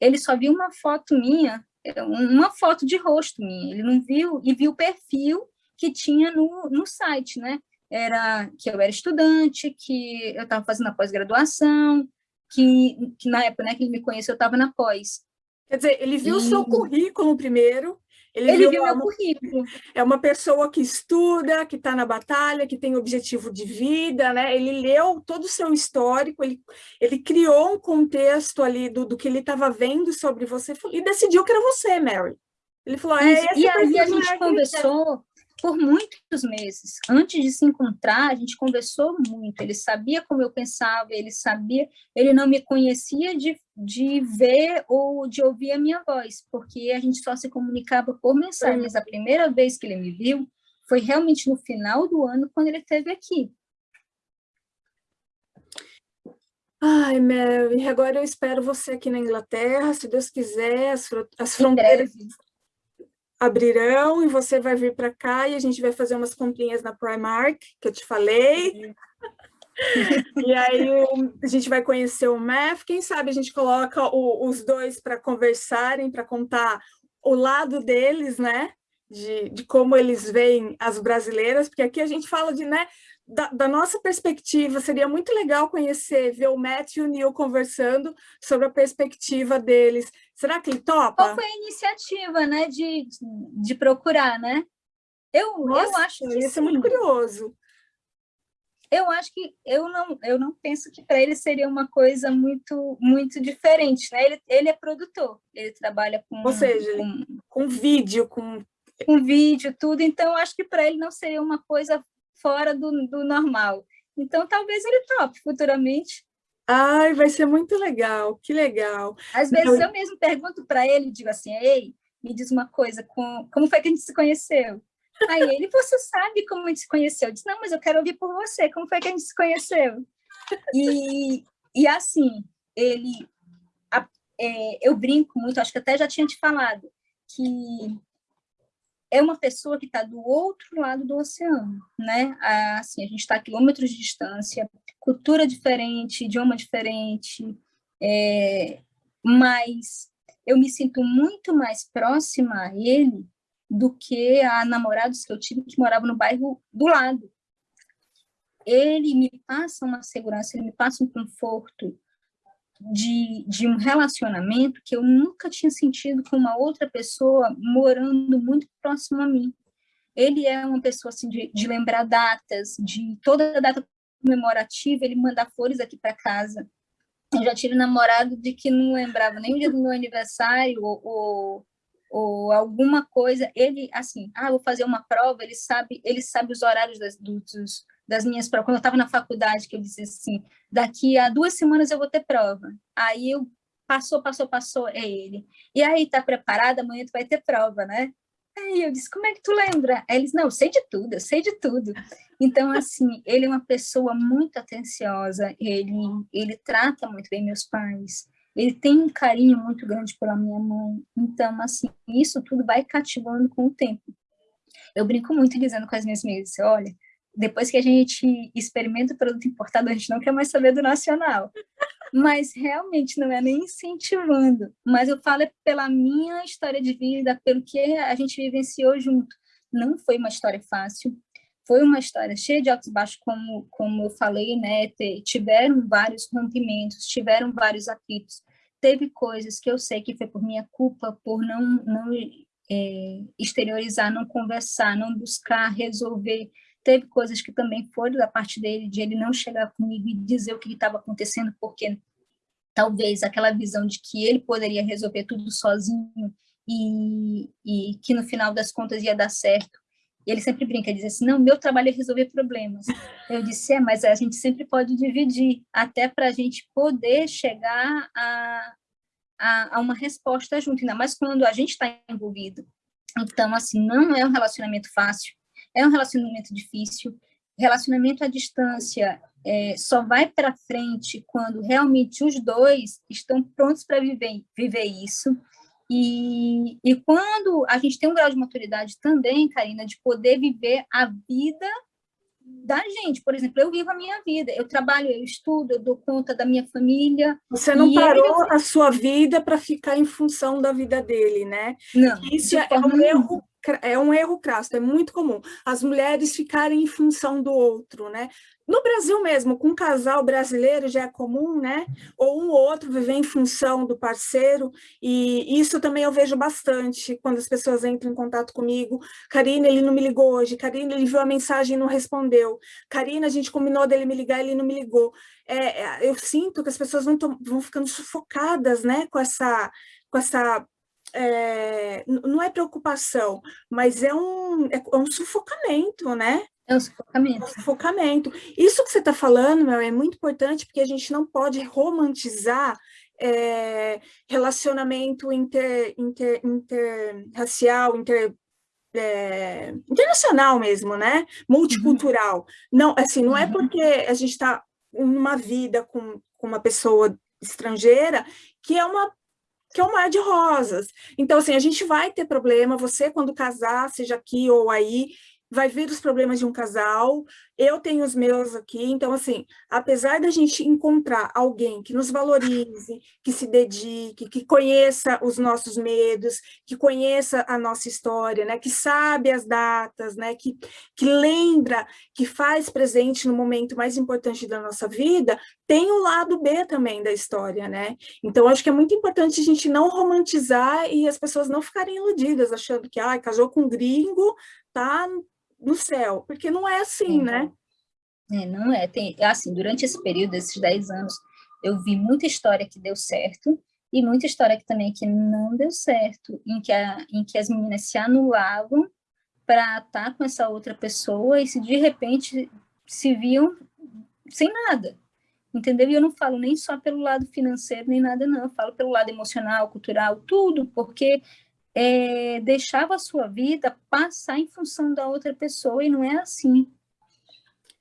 ele só viu uma foto minha uma foto de rosto minha, ele não viu, e viu o perfil que tinha no, no site, né? Era que eu era estudante, que eu estava fazendo a pós-graduação, que, que na época né, que ele me conheceu, eu estava na pós. Quer dizer, ele viu o e... seu currículo primeiro, Ele, ele viu, meu currículo. É uma pessoa que estuda, que está na batalha, que tem objetivo de vida, né? Ele leu todo o seu histórico, ele, ele criou um contexto ali do, do que ele estava vendo sobre você e decidiu que era você, Mary. Ele falou, é esse E aí a gente conversou por muitos meses. Antes de se encontrar, a gente conversou muito. Ele sabia como eu pensava, ele sabia, ele não me conhecia de, de ver ou de ouvir a minha voz, porque a gente só se comunicava por mensagens. A primeira vez que ele me viu foi realmente no final do ano, quando ele esteve aqui. Ai, Mary, agora eu espero você aqui na Inglaterra, se Deus quiser, as, as fronteiras abrirão e você vai vir para cá e a gente vai fazer umas comprinhas na Primark, que eu te falei. e aí a gente vai conhecer o MEF, quem sabe a gente coloca o, os dois para conversarem, para contar o lado deles, né? De, de como eles veem as brasileiras, porque aqui a gente fala de, né, da, da, nossa perspectiva, seria muito legal conhecer, ver o Matt e o Neil conversando sobre a perspectiva deles. Será que ele topa? Qual foi a iniciativa, né, de, de procurar, né? Eu, nossa, eu acho que isso é muito curioso. Eu acho que eu não, eu não penso que para ele seria uma coisa muito muito diferente, né? Ele, ele é produtor, ele trabalha com ou seja, com, com vídeo, com com vídeo, tudo. Então, acho que para ele não seria uma coisa fora do, do normal. Então, talvez ele tope futuramente. Ai, vai ser muito legal, que legal. Às vezes então... eu mesmo pergunto para ele, digo assim, ei, me diz uma coisa, com... como foi que a gente se conheceu? Aí ele, você sabe como a gente se conheceu? Eu disse, não, mas eu quero ouvir por você, como foi que a gente se conheceu? E, e assim, ele, a, é, eu brinco muito, acho que até já tinha te falado, que é uma pessoa que está do outro lado do oceano, né? Assim, a gente está a quilômetros de distância, cultura diferente, idioma diferente, é, mas eu me sinto muito mais próxima a ele do que a namorados que eu tive que moravam no bairro do lado. Ele me passa uma segurança, ele me passa um conforto, de, de um relacionamento que eu nunca tinha sentido com uma outra pessoa morando muito próximo a mim. Ele é uma pessoa assim de, de lembrar datas, de toda data comemorativa, ele manda flores aqui para casa. Eu já tive namorado de que não lembrava nem o dia do meu aniversário ou, ou, ou alguma coisa. Ele, assim, ah, vou fazer uma prova, ele sabe, ele sabe os horários das, dos, das minhas provas, quando eu estava na faculdade, que eu disse assim, daqui a duas semanas eu vou ter prova. Aí eu, passou, passou, passou, é ele. E aí, tá preparada? Amanhã tu vai ter prova, né? Aí eu disse, como é que tu lembra? Aí eles, não, eu sei de tudo, eu sei de tudo. Então, assim, ele é uma pessoa muito atenciosa, ele, ele trata muito bem meus pais, ele tem um carinho muito grande pela minha mãe. Então, assim, isso tudo vai cativando com o tempo. Eu brinco muito dizendo com as minhas amigas, olha, depois que a gente experimenta o produto importado, a gente não quer mais saber do nacional. Mas realmente não é nem incentivando. Mas eu falo é pela minha história de vida, pelo que a gente vivenciou junto. Não foi uma história fácil, foi uma história cheia de altos e baixos, como, como eu falei, né? Tiveram vários rompimentos, tiveram vários atritos. Teve coisas que eu sei que foi por minha culpa, por não, não é, exteriorizar, não conversar, não buscar resolver Teve coisas que também foram da parte dele, de ele não chegar comigo e dizer o que estava acontecendo, porque talvez aquela visão de que ele poderia resolver tudo sozinho e, e que no final das contas ia dar certo. Ele sempre brinca, diz assim, não, meu trabalho é resolver problemas. Eu disse, é, mas a gente sempre pode dividir, até para a gente poder chegar a, a, a, uma resposta junto, ainda mais quando a gente está envolvido. Então, assim, não é um relacionamento fácil, é um relacionamento difícil. Relacionamento à distância é, só vai para frente quando realmente os dois estão prontos para viver, viver isso. E, e quando a gente tem um grau de maturidade também, Karina, de poder viver a vida da gente. Por exemplo, eu vivo a minha vida, eu trabalho, eu estudo, eu dou conta da minha família. Você não parou ele... a sua vida para ficar em função da vida dele, né? Não. Isso é um erro é um erro crasso, é muito comum. As mulheres ficarem em função do outro, né? No Brasil mesmo, com um casal brasileiro já é comum, né? Ou um ou outro viver em função do parceiro, e isso também eu vejo bastante quando as pessoas entram em contato comigo. Karina, ele não me ligou hoje. Karina, ele viu a mensagem e não respondeu. Karina, a gente combinou dele me ligar, ele não me ligou. É, é eu sinto que as pessoas vão, vão ficando sufocadas, né? Com essa, com essa é, não é preocupação, mas é um, é um sufocamento, né? É um sufocamento. É um sufocamento. Isso que você está falando, meu, é muito importante, porque a gente não pode romantizar é, relacionamento inter, inter, interracial, inter, é, internacional mesmo, né? Multicultural. Uhum. Não, assim, não é uhum. é porque a gente está numa vida com, com uma pessoa estrangeira que é uma que é um mar de rosas. Então, assim, a gente vai ter problema, você quando casar, seja aqui ou aí, vai vir os problemas de um casal, eu tenho os meus aqui, então, assim, apesar da gente encontrar alguém que nos valorize, que se dedique, que conheça os nossos medos, que conheça a nossa história, né, que sabe as datas, né, que, que lembra, que faz presente no momento mais importante da nossa vida, tem o lado B também da história, né? Então, acho que é muito importante a gente não romantizar e as pessoas não ficarem iludidas, achando que, ah, casou com um gringo, tá no céu, porque não é assim, é. né? É, não é. Tem, assim, durante esse período, esses 10 anos, eu vi muita história que deu certo e muita história que também que não deu certo, em que, a, em que as meninas se anulavam para estar com essa outra pessoa e se de repente se viam sem nada, entendeu? E eu não falo nem só pelo lado financeiro, nem nada não, eu falo pelo lado emocional, cultural, tudo, porque é, deixava a sua vida passar em função da outra pessoa, e não é assim.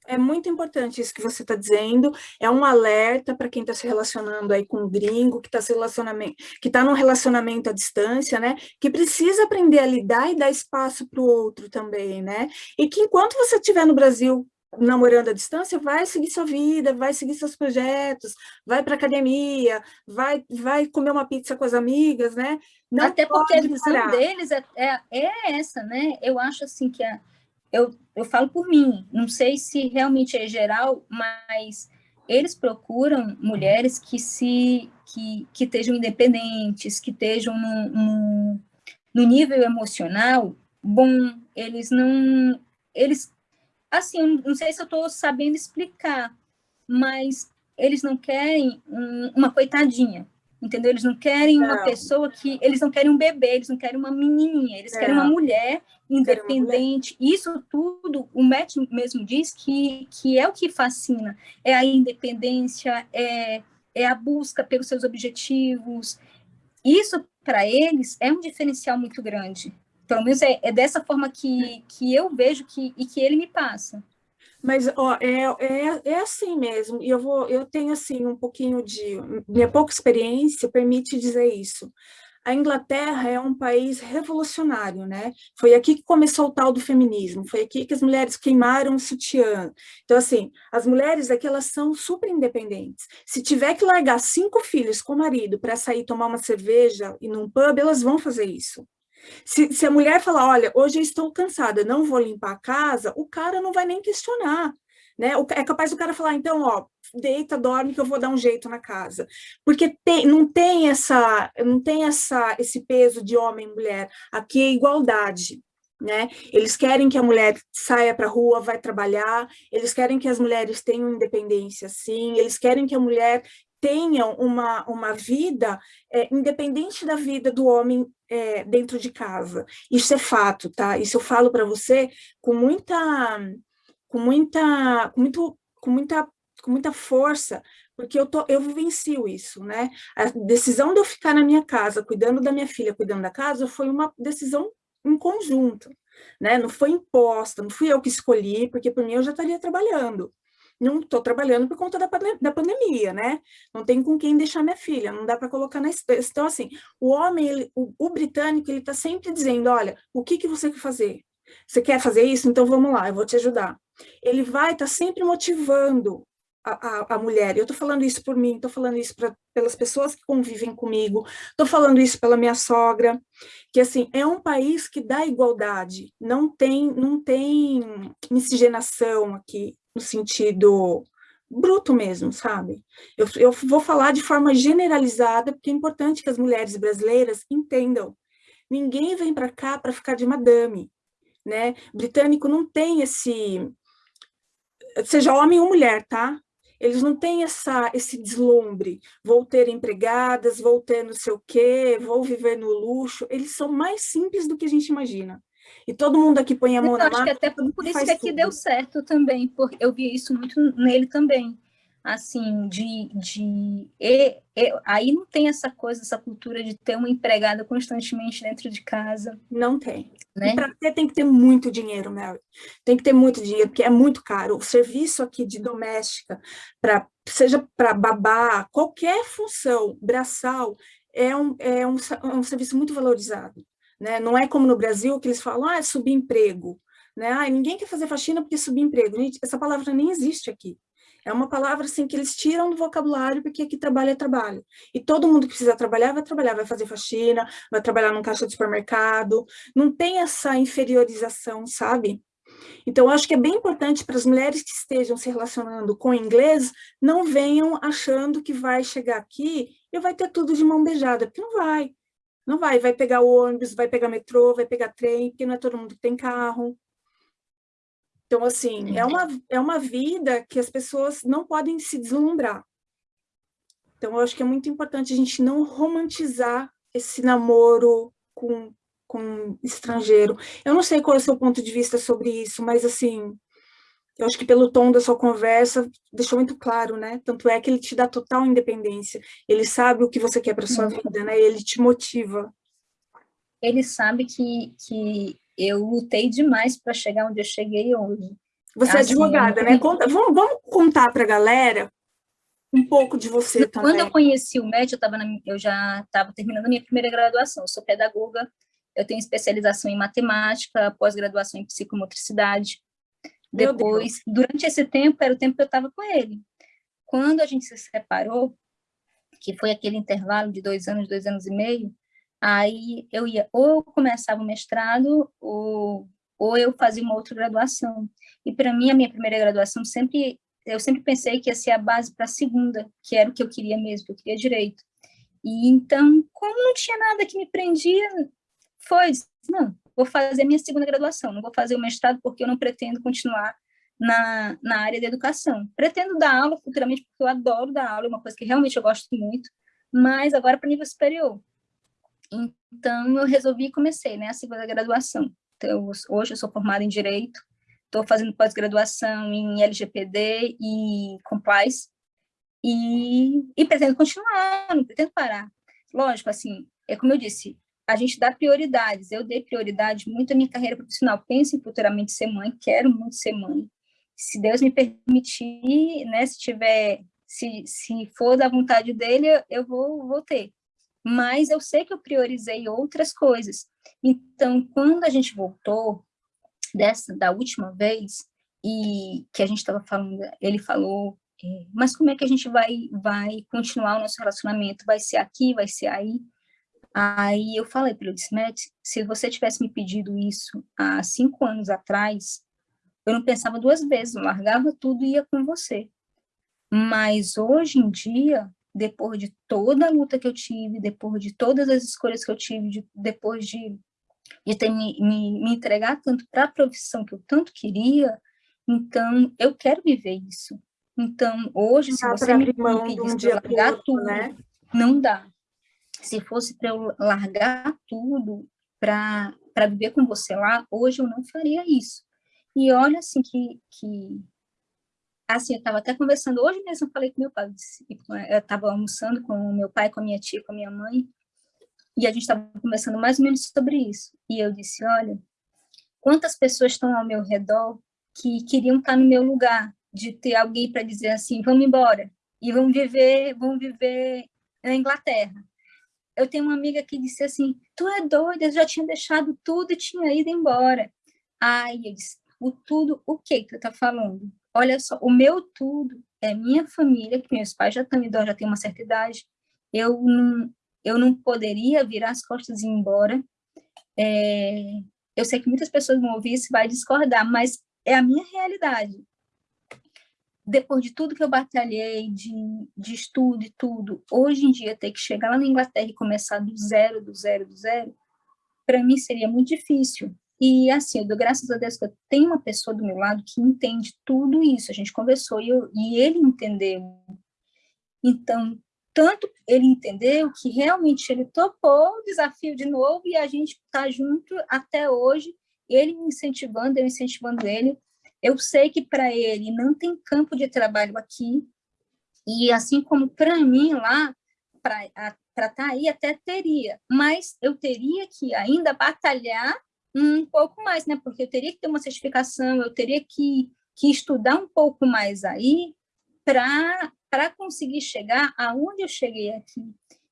É muito importante isso que você está dizendo, é um alerta para quem está se relacionando aí com um gringo, que está relacionamento, que está num relacionamento à distância, né? Que precisa aprender a lidar e dar espaço para o outro também, né? E que enquanto você estiver no Brasil namorando à distância, vai seguir sua vida, vai seguir seus projetos, vai para academia, vai, vai comer uma pizza com as amigas, né? Não Até porque a visão parar. deles é, é, é, essa, né? Eu acho assim que a, eu, eu falo por mim, não sei se realmente é geral, mas eles procuram mulheres que se que, que estejam independentes, que estejam no, no, no nível emocional bom, eles não eles assim, não sei se eu estou sabendo explicar, mas eles não querem um, uma coitadinha, entendeu? Eles não querem não. uma pessoa que... Eles não querem um bebê, eles não querem uma menininha, eles não. querem uma mulher independente. Uma mulher. Isso tudo, o Matt mesmo diz que, que é o que fascina. É a independência, é, é a busca pelos seus objetivos. Isso, para eles, é um diferencial muito grande. Pelo menos é, é dessa forma que, que eu vejo que, e que ele me passa. Mas ó, é, é, é assim mesmo, e eu vou, eu tenho assim um pouquinho de. Minha pouca experiência permite dizer isso. A Inglaterra é um país revolucionário, né? Foi aqui que começou o tal do feminismo, foi aqui que as mulheres queimaram o sutiã. Então, assim, as mulheres aqui, elas são super independentes. Se tiver que largar cinco filhos com o marido para sair tomar uma cerveja e num pub, elas vão fazer isso. Se, se a mulher falar, olha, hoje eu estou cansada, não vou limpar a casa, o cara não vai nem questionar. Né? É capaz do cara falar, então, ó, deita, dorme, que eu vou dar um jeito na casa. Porque tem, não tem essa, não tem essa, esse peso de homem e mulher. Aqui é igualdade. Né? Eles querem que a mulher saia para a rua, vai trabalhar, eles querem que as mulheres tenham independência, sim, eles querem que a mulher tenham uma, uma vida é, independente da vida do homem é, dentro de casa. Isso é fato, tá? Isso eu falo para você com muita, com muita, com muito, com muita, com muita força, porque eu, tô, eu vivencio isso, né? A decisão de eu ficar na minha casa, cuidando da minha filha, cuidando da casa, foi uma decisão em conjunto, né? Não foi imposta, não fui eu que escolhi, porque por mim eu já estaria trabalhando não estou trabalhando por conta da, da pandemia, né? Não tem com quem deixar minha filha, não dá para colocar na... Então, assim, o homem, ele, o, o, britânico, ele está sempre dizendo, olha, o que, que você quer fazer? Você quer fazer isso? Então vamos lá, eu vou te ajudar. Ele vai estar tá sempre motivando a, a, mulher. Eu estou falando isso por mim, estou falando isso pra, pelas pessoas que convivem comigo, estou falando isso pela minha sogra, que assim, é um país que dá igualdade, não tem, não tem miscigenação aqui, no sentido bruto mesmo, sabe? Eu, eu vou falar de forma generalizada, porque é importante que as mulheres brasileiras entendam. Ninguém vem para cá para ficar de madame, né? Britânico não tem esse... Seja homem ou mulher, tá? eles não têm essa, esse deslumbre, vou ter empregadas, vou ter não sei o quê, vou viver no luxo, eles são mais simples do que a gente imagina. E todo mundo aqui põe a mão na mão. Acho que até por isso que aqui tudo. deu certo também, porque eu vi isso muito nele também assim, de, de e, e, aí não tem essa coisa, essa cultura de ter uma empregada constantemente dentro de casa. Não tem. Né? Para ter tem que ter muito dinheiro, Mary. Tem que ter muito dinheiro, porque é muito caro. O serviço aqui de doméstica, pra, seja para babá, qualquer função braçal, é um, é um, é um serviço muito valorizado. Né? Não é como no Brasil, que eles falam, ah, é subemprego. Né? Ah, ninguém quer fazer faxina porque é subemprego. Gente, essa palavra nem existe aqui. É uma palavra assim que eles tiram do vocabulário porque aqui trabalho é trabalho. E todo mundo que precisa trabalhar vai trabalhar, vai fazer faxina, vai trabalhar num caixa de supermercado. Não tem essa inferiorização, sabe? Então, acho que é bem importante para as mulheres que estejam se relacionando com inglês, não venham achando que vai chegar aqui e vai ter tudo de mão beijada, porque não vai. Não vai, vai pegar ônibus, vai pegar metrô, vai pegar trem, porque não é todo mundo que tem carro. Então, assim, é uma, é uma vida que as pessoas não podem se deslumbrar. Então, eu acho que é muito importante a gente não romantizar esse namoro com, com estrangeiro. Eu não sei qual é o seu ponto de vista sobre isso, mas, assim, eu acho que pelo tom da sua conversa, deixou muito claro, né? Tanto é que ele te dá total independência. Ele sabe o que você quer para sua uhum. vida, né? Ele te motiva. Ele sabe que, que eu lutei demais para chegar onde eu cheguei hoje. Você é assim, é advogada, né? Conta, vamos, vamos contar para a galera um pouco de você Quando também. Quando eu conheci o MED, eu, tava na, eu já estava terminando a minha primeira graduação. Eu sou pedagoga, eu tenho especialização em matemática, pós-graduação em psicomotricidade. Depois, durante esse tempo, era o tempo que eu estava com ele. Quando a gente se separou, que foi aquele intervalo de dois anos, dois anos e meio, Aí eu ia ou começava o mestrado ou, ou eu fazia uma outra graduação. E para mim, a minha primeira graduação sempre, eu sempre pensei que ia ser a base para a segunda, que era o que eu queria mesmo, que eu queria direito. E então, como não tinha nada que me prendia, foi, não, vou fazer minha segunda graduação, não vou fazer o mestrado porque eu não pretendo continuar na, na área da educação. Pretendo dar aula futuramente porque eu adoro dar aula, é uma coisa que realmente eu gosto muito, mas agora para nível superior. Então, eu resolvi e comecei né, a segunda graduação. Então, hoje eu sou formada em Direito, estou fazendo pós-graduação em LGPD e Compliance, e, e pretendo continuar, não pretendo parar. Lógico, assim, é como eu disse, a gente dá prioridades. Eu dei prioridade muito à minha carreira profissional. Penso em futuramente ser mãe, quero muito ser mãe. Se Deus me permitir, né, se tiver, se, se for da vontade dele, eu vou, vou ter mas eu sei que eu priorizei outras coisas. Então, quando a gente voltou dessa da última vez e que a gente estava falando, ele falou, é, mas como é que a gente vai vai continuar o nosso relacionamento? Vai ser aqui, vai ser aí? Aí eu falei para ele, Matt, se você tivesse me pedido isso há cinco anos atrás, eu não pensava duas vezes, eu largava tudo e ia com você. Mas hoje em dia, depois de toda a luta que eu tive, depois de todas as escolhas que eu tive, de, depois de, de ter me, me, me entregar tanto para a profissão que eu tanto queria, então eu quero viver isso. Então, hoje, se você me pedisse um largar tudo, né? não dá. Se fosse para eu largar tudo para viver com você lá, hoje eu não faria isso. E olha, assim, que, que assim, eu estava até conversando, hoje mesmo eu falei com meu pai, eu estava almoçando com meu pai, com a minha tia, com a minha mãe, e a gente estava conversando mais ou menos sobre isso. E eu disse, olha, quantas pessoas estão ao meu redor que queriam estar no meu lugar, de ter alguém para dizer assim, vamos embora, e vamos viver, vamos viver na Inglaterra. Eu tenho uma amiga que disse assim, tu é doida, eu já tinha deixado tudo e tinha ido embora. Aí eu disse, o tudo, o que que tu tá falando? olha só, o meu tudo é minha família, que meus pais já estão idosos, já têm uma certa idade, eu não, eu não poderia virar as costas e ir embora. É, eu sei que muitas pessoas vão ouvir isso e vai discordar, mas é a minha realidade. Depois de tudo que eu batalhei, de, de estudo e tudo, hoje em dia ter que chegar lá na Inglaterra e começar do zero, do zero, do zero, para mim seria muito difícil. E assim, eu dou graças a Deus que eu tenho uma pessoa do meu lado que entende tudo isso. A gente conversou e, eu, e ele entendeu. Então, tanto ele entendeu que realmente ele topou o desafio de novo e a gente está junto até hoje, ele me incentivando, eu incentivando ele. Eu sei que para ele não tem campo de trabalho aqui, e assim como para mim lá, para estar tá aí até teria, mas eu teria que ainda batalhar um pouco mais, né? Porque eu teria que ter uma certificação, eu teria que, que estudar um pouco mais aí para conseguir chegar aonde eu cheguei aqui.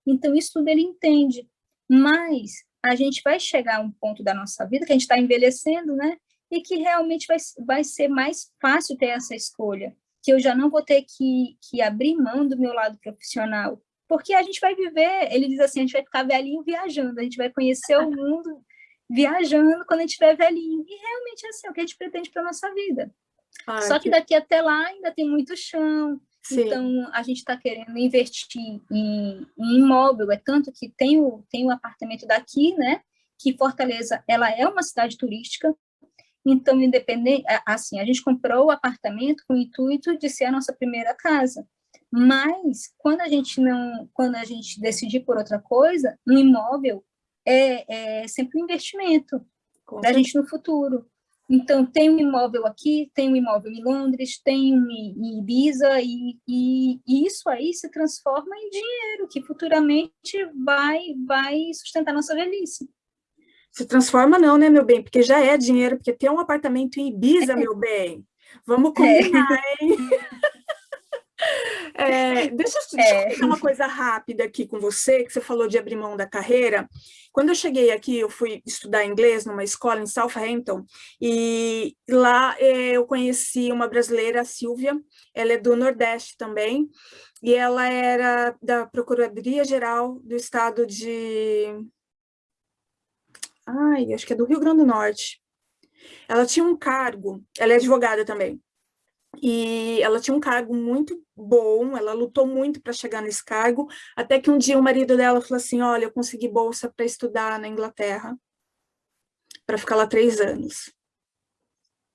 Então, isso tudo ele entende. Mas a gente vai chegar a um ponto da nossa vida que a gente está envelhecendo, né? E que realmente vai, vai ser mais fácil ter essa escolha. Que eu já não vou ter que, que abrir mão do meu lado profissional. Porque a gente vai viver, ele diz assim, a gente vai ficar velhinho viajando, a gente vai conhecer o mundo viajando quando a gente estiver velhinho. E realmente é assim, é o que a gente pretende para a nossa vida. Ai, Só que daqui até lá ainda tem muito chão, Sim. Então, a gente está querendo investir em, em, imóvel, é tanto que tem o, tem o apartamento daqui, né? Que Fortaleza, ela é uma cidade turística, então, independente, assim, a gente comprou o apartamento com o intuito de ser a nossa primeira casa. Mas, quando a gente não, quando a gente decidir por outra coisa, um imóvel é, é sempre um investimento da gente no futuro. Então, tem um imóvel aqui, tem um imóvel em Londres, tem um em Ibiza, e, e, e, isso aí se transforma em dinheiro, que futuramente vai, vai sustentar nossa velhice. Se transforma não, né, meu bem? Porque já é dinheiro, porque tem um apartamento em Ibiza, é. meu bem. Vamos combinar, é. hein? É, deixa, deixa é. eu falar uma coisa rápida aqui com você, que você falou de abrir mão da carreira. Quando eu cheguei aqui, eu fui estudar inglês numa escola em Southampton, e lá é, eu conheci uma brasileira, a Silvia, ela é do Nordeste também, e ela era da Procuradoria-Geral do Estado de... Ai, acho que é do Rio Grande do Norte. Ela tinha um cargo, ela é advogada também, e ela tinha um cargo muito bom, ela lutou muito para chegar nesse cargo, até que um dia o marido dela falou assim, olha, eu consegui bolsa para estudar na Inglaterra, para ficar lá três anos.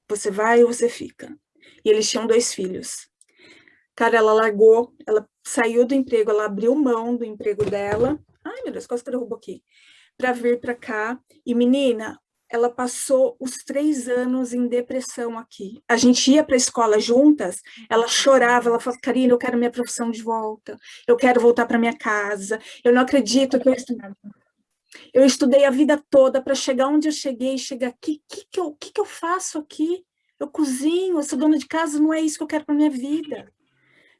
Você vai ou você fica? E eles tinham dois filhos. Cara, ela largou, ela saiu do emprego, ela abriu mão do emprego dela, ai meu Deus, quase que derrubou aqui, para vir para cá, e menina, ela passou os três anos em depressão aqui. A gente ia para a escola juntas, ela chorava, ela falava, Karina, eu quero minha profissão de volta, eu quero voltar para minha casa, eu não acredito que eu. Eu estudei a vida toda para chegar onde eu cheguei, chegar aqui, o que, que, eu, que, que eu faço aqui? Eu cozinho, eu sou dona de casa, não é isso que eu quero para minha vida.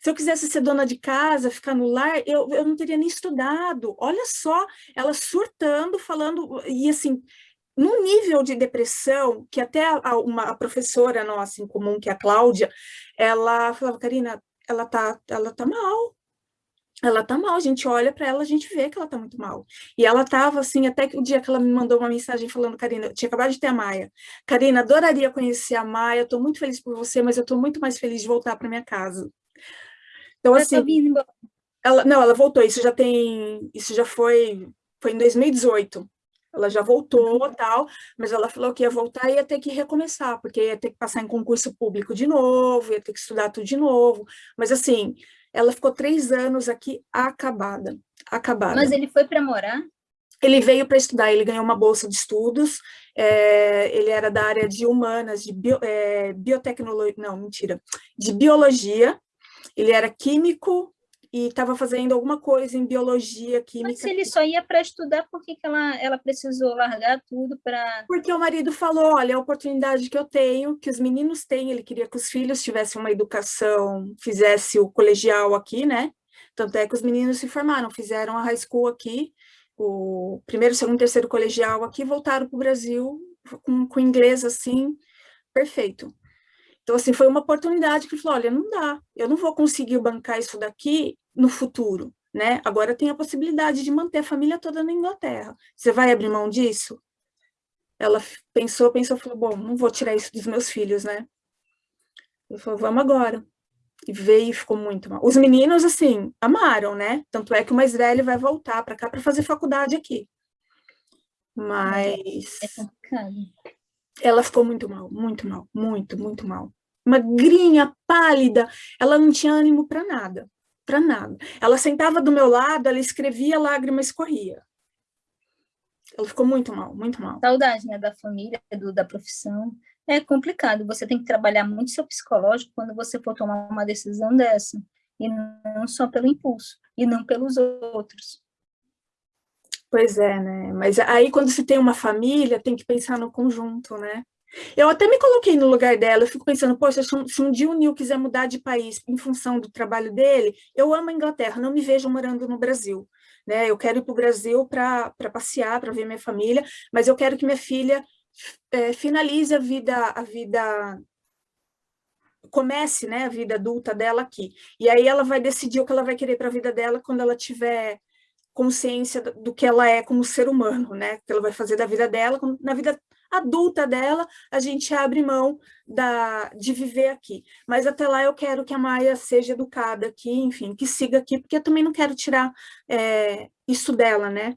Se eu quisesse ser dona de casa, ficar no lar, eu, eu não teria nem estudado. Olha só, ela surtando, falando, e assim, num nível de depressão, que até a, uma, a professora nossa em comum, que é a Cláudia, ela falava, Karina, ela tá, ela tá mal, ela tá mal, a gente olha para ela, a gente vê que ela tá muito mal. E ela tava assim, até que o dia que ela me mandou uma mensagem falando, Karina, eu tinha acabado de ter a Maia. Karina, adoraria conhecer a Maia, tô muito feliz por você, mas eu tô muito mais feliz de voltar para minha casa. Então, assim... Ela, não, ela voltou, isso já tem, isso já foi, foi em 2018. Ela já voltou, uhum. tal, mas ela falou que ia voltar e ia ter que recomeçar, porque ia ter que passar em concurso público de novo, ia ter que estudar tudo de novo. Mas, assim, ela ficou três anos aqui acabada, acabada. Mas ele foi para morar? Ele veio para estudar, ele ganhou uma bolsa de estudos, é, ele era da área de humanas, de bio, é, biotecnologia, não, mentira, de biologia, ele era químico, e estava fazendo alguma coisa em biologia, química. Mas se ele só ia para estudar, por que, que ela, ela precisou largar tudo para... Porque o marido falou, olha, a oportunidade que eu tenho, que os meninos têm, ele queria que os filhos tivessem uma educação, fizesse o colegial aqui, né? Tanto é que os meninos se formaram, fizeram a high school aqui, o primeiro, segundo, terceiro colegial aqui, voltaram para o Brasil com, com inglês assim, perfeito. Então, assim, foi uma oportunidade que falou, olha, não dá, eu não vou conseguir bancar isso daqui no futuro, né? Agora tem a possibilidade de manter a família toda na Inglaterra. Você vai abrir mão disso? Ela pensou, pensou, falou, bom, não vou tirar isso dos meus filhos, né? Ele falou, vamos agora. E veio e ficou muito mal. Os meninos, assim, amaram, né? Tanto é que o mais velho vai voltar para cá para fazer faculdade aqui. Mas... É complicado. Ela ficou muito mal, muito mal, muito, muito mal. Magrinha, pálida, ela não tinha ânimo para nada, para nada. Ela sentava do meu lado, ela escrevia, lágrima escorria. Ela ficou muito mal, muito mal. Saudade, né, da família, do, da profissão. É complicado, você tem que trabalhar muito seu psicológico quando você for tomar uma decisão dessa. E não só pelo impulso, e não pelos outros. Pois é, né? Mas aí quando se tem uma família, tem que pensar no conjunto, né? Eu até me coloquei no lugar dela, eu fico pensando, poxa, se um, dia o Nil quiser mudar de país em função do trabalho dele, eu amo a Inglaterra, não me vejo morando no Brasil. Né? Eu quero ir para o Brasil para passear, para ver minha família, mas eu quero que minha filha é, finalize a vida, a vida comece né, a vida adulta dela aqui. E aí ela vai decidir o que ela vai querer para a vida dela quando ela tiver consciência do que ela é como ser humano, né? Que ela vai fazer da vida dela, na vida adulta dela, a gente abre mão da, de viver aqui. Mas até lá eu quero que a Maia seja educada aqui, enfim, que siga aqui, porque eu também não quero tirar é, isso dela, né?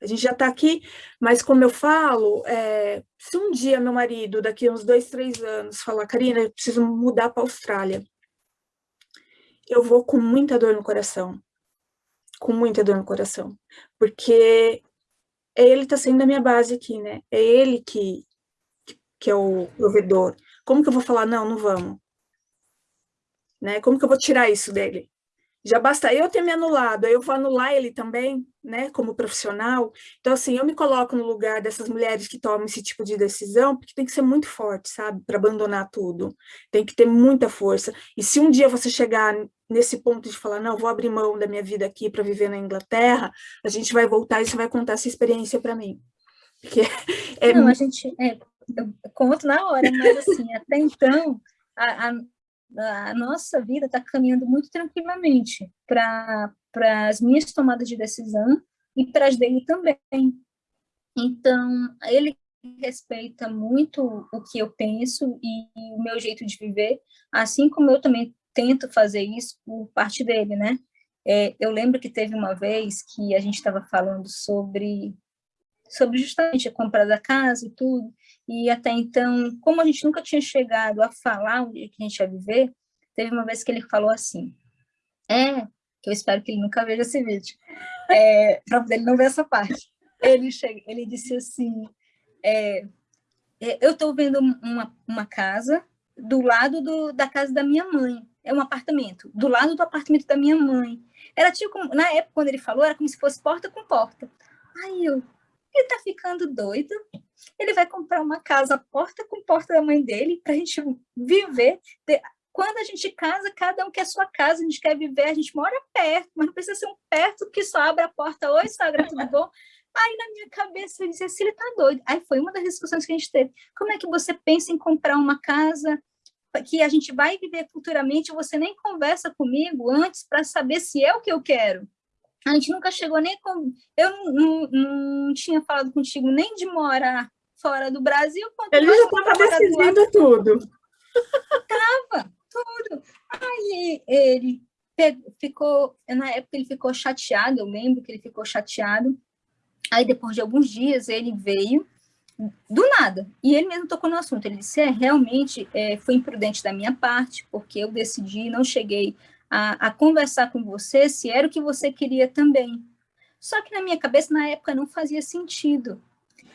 A gente já está aqui, mas como eu falo, é, se um dia meu marido, daqui uns dois, três anos, falar, Karina, eu preciso mudar para a Austrália, eu vou com muita dor no coração, com muita dor no coração, porque é ele está sendo a minha base aqui, né? É ele que, que é o provedor. Como que eu vou falar, não, não vamos? Né? Como que eu vou tirar isso dele? Já basta eu ter me anulado, eu vou anular ele também, né, como profissional. Então, assim, eu me coloco no lugar dessas mulheres que tomam esse tipo de decisão, porque tem que ser muito forte, sabe, para abandonar tudo. Tem que ter muita força. E se um dia você chegar nesse ponto de falar, não, vou abrir mão da minha vida aqui para viver na Inglaterra, a gente vai voltar e você vai contar essa experiência para mim. Porque é... Não, a gente, é, eu conto na hora, mas assim, até então, a, a a nossa vida está caminhando muito tranquilamente para as minhas tomadas de decisão e para as dele também. Então, ele respeita muito o que eu penso e, e o meu jeito de viver, assim como eu também tento fazer isso por parte dele, né? É, eu lembro que teve uma vez que a gente estava falando sobre sobre justamente a compra da casa e tudo, e até então, como a gente nunca tinha chegado a falar onde que a gente ia viver, teve uma vez que ele falou assim, é, que eu espero que ele nunca veja esse vídeo, é, para ele não ver essa parte. Ele, chega, ele disse assim, é, é eu estou vendo uma, uma casa do lado do, da casa da minha mãe, é um apartamento, do lado do apartamento da minha mãe. Era tipo, na época, quando ele falou, era como se fosse porta com porta. Aí eu, ele tá ficando doido, ele vai comprar uma casa porta com porta da mãe dele para a gente viver. Quando a gente casa, cada um quer sua casa, a gente quer viver, a gente mora perto, mas não precisa ser um perto que só abre a porta, oi, sogra, tudo bom? Aí na minha cabeça eu disse assim, ele tá doido. Aí foi uma das discussões que a gente teve. Como é que você pensa em comprar uma casa que a gente vai viver futuramente, você nem conversa comigo antes para saber se é o que eu quero? A gente nunca chegou nem com... Eu não, não, não tinha falado contigo nem de morar fora do Brasil. Ele já estava decidindo tudo. Tava, tudo. Aí ele ficou, na época ele ficou chateado, eu lembro que ele ficou chateado. Aí depois de alguns dias ele veio do nada. E ele mesmo tocou no assunto. Ele disse: é, realmente é, foi imprudente da minha parte, porque eu decidi, não cheguei a, a conversar com você se era o que você queria também. Só que na minha cabeça, na época, não fazia sentido.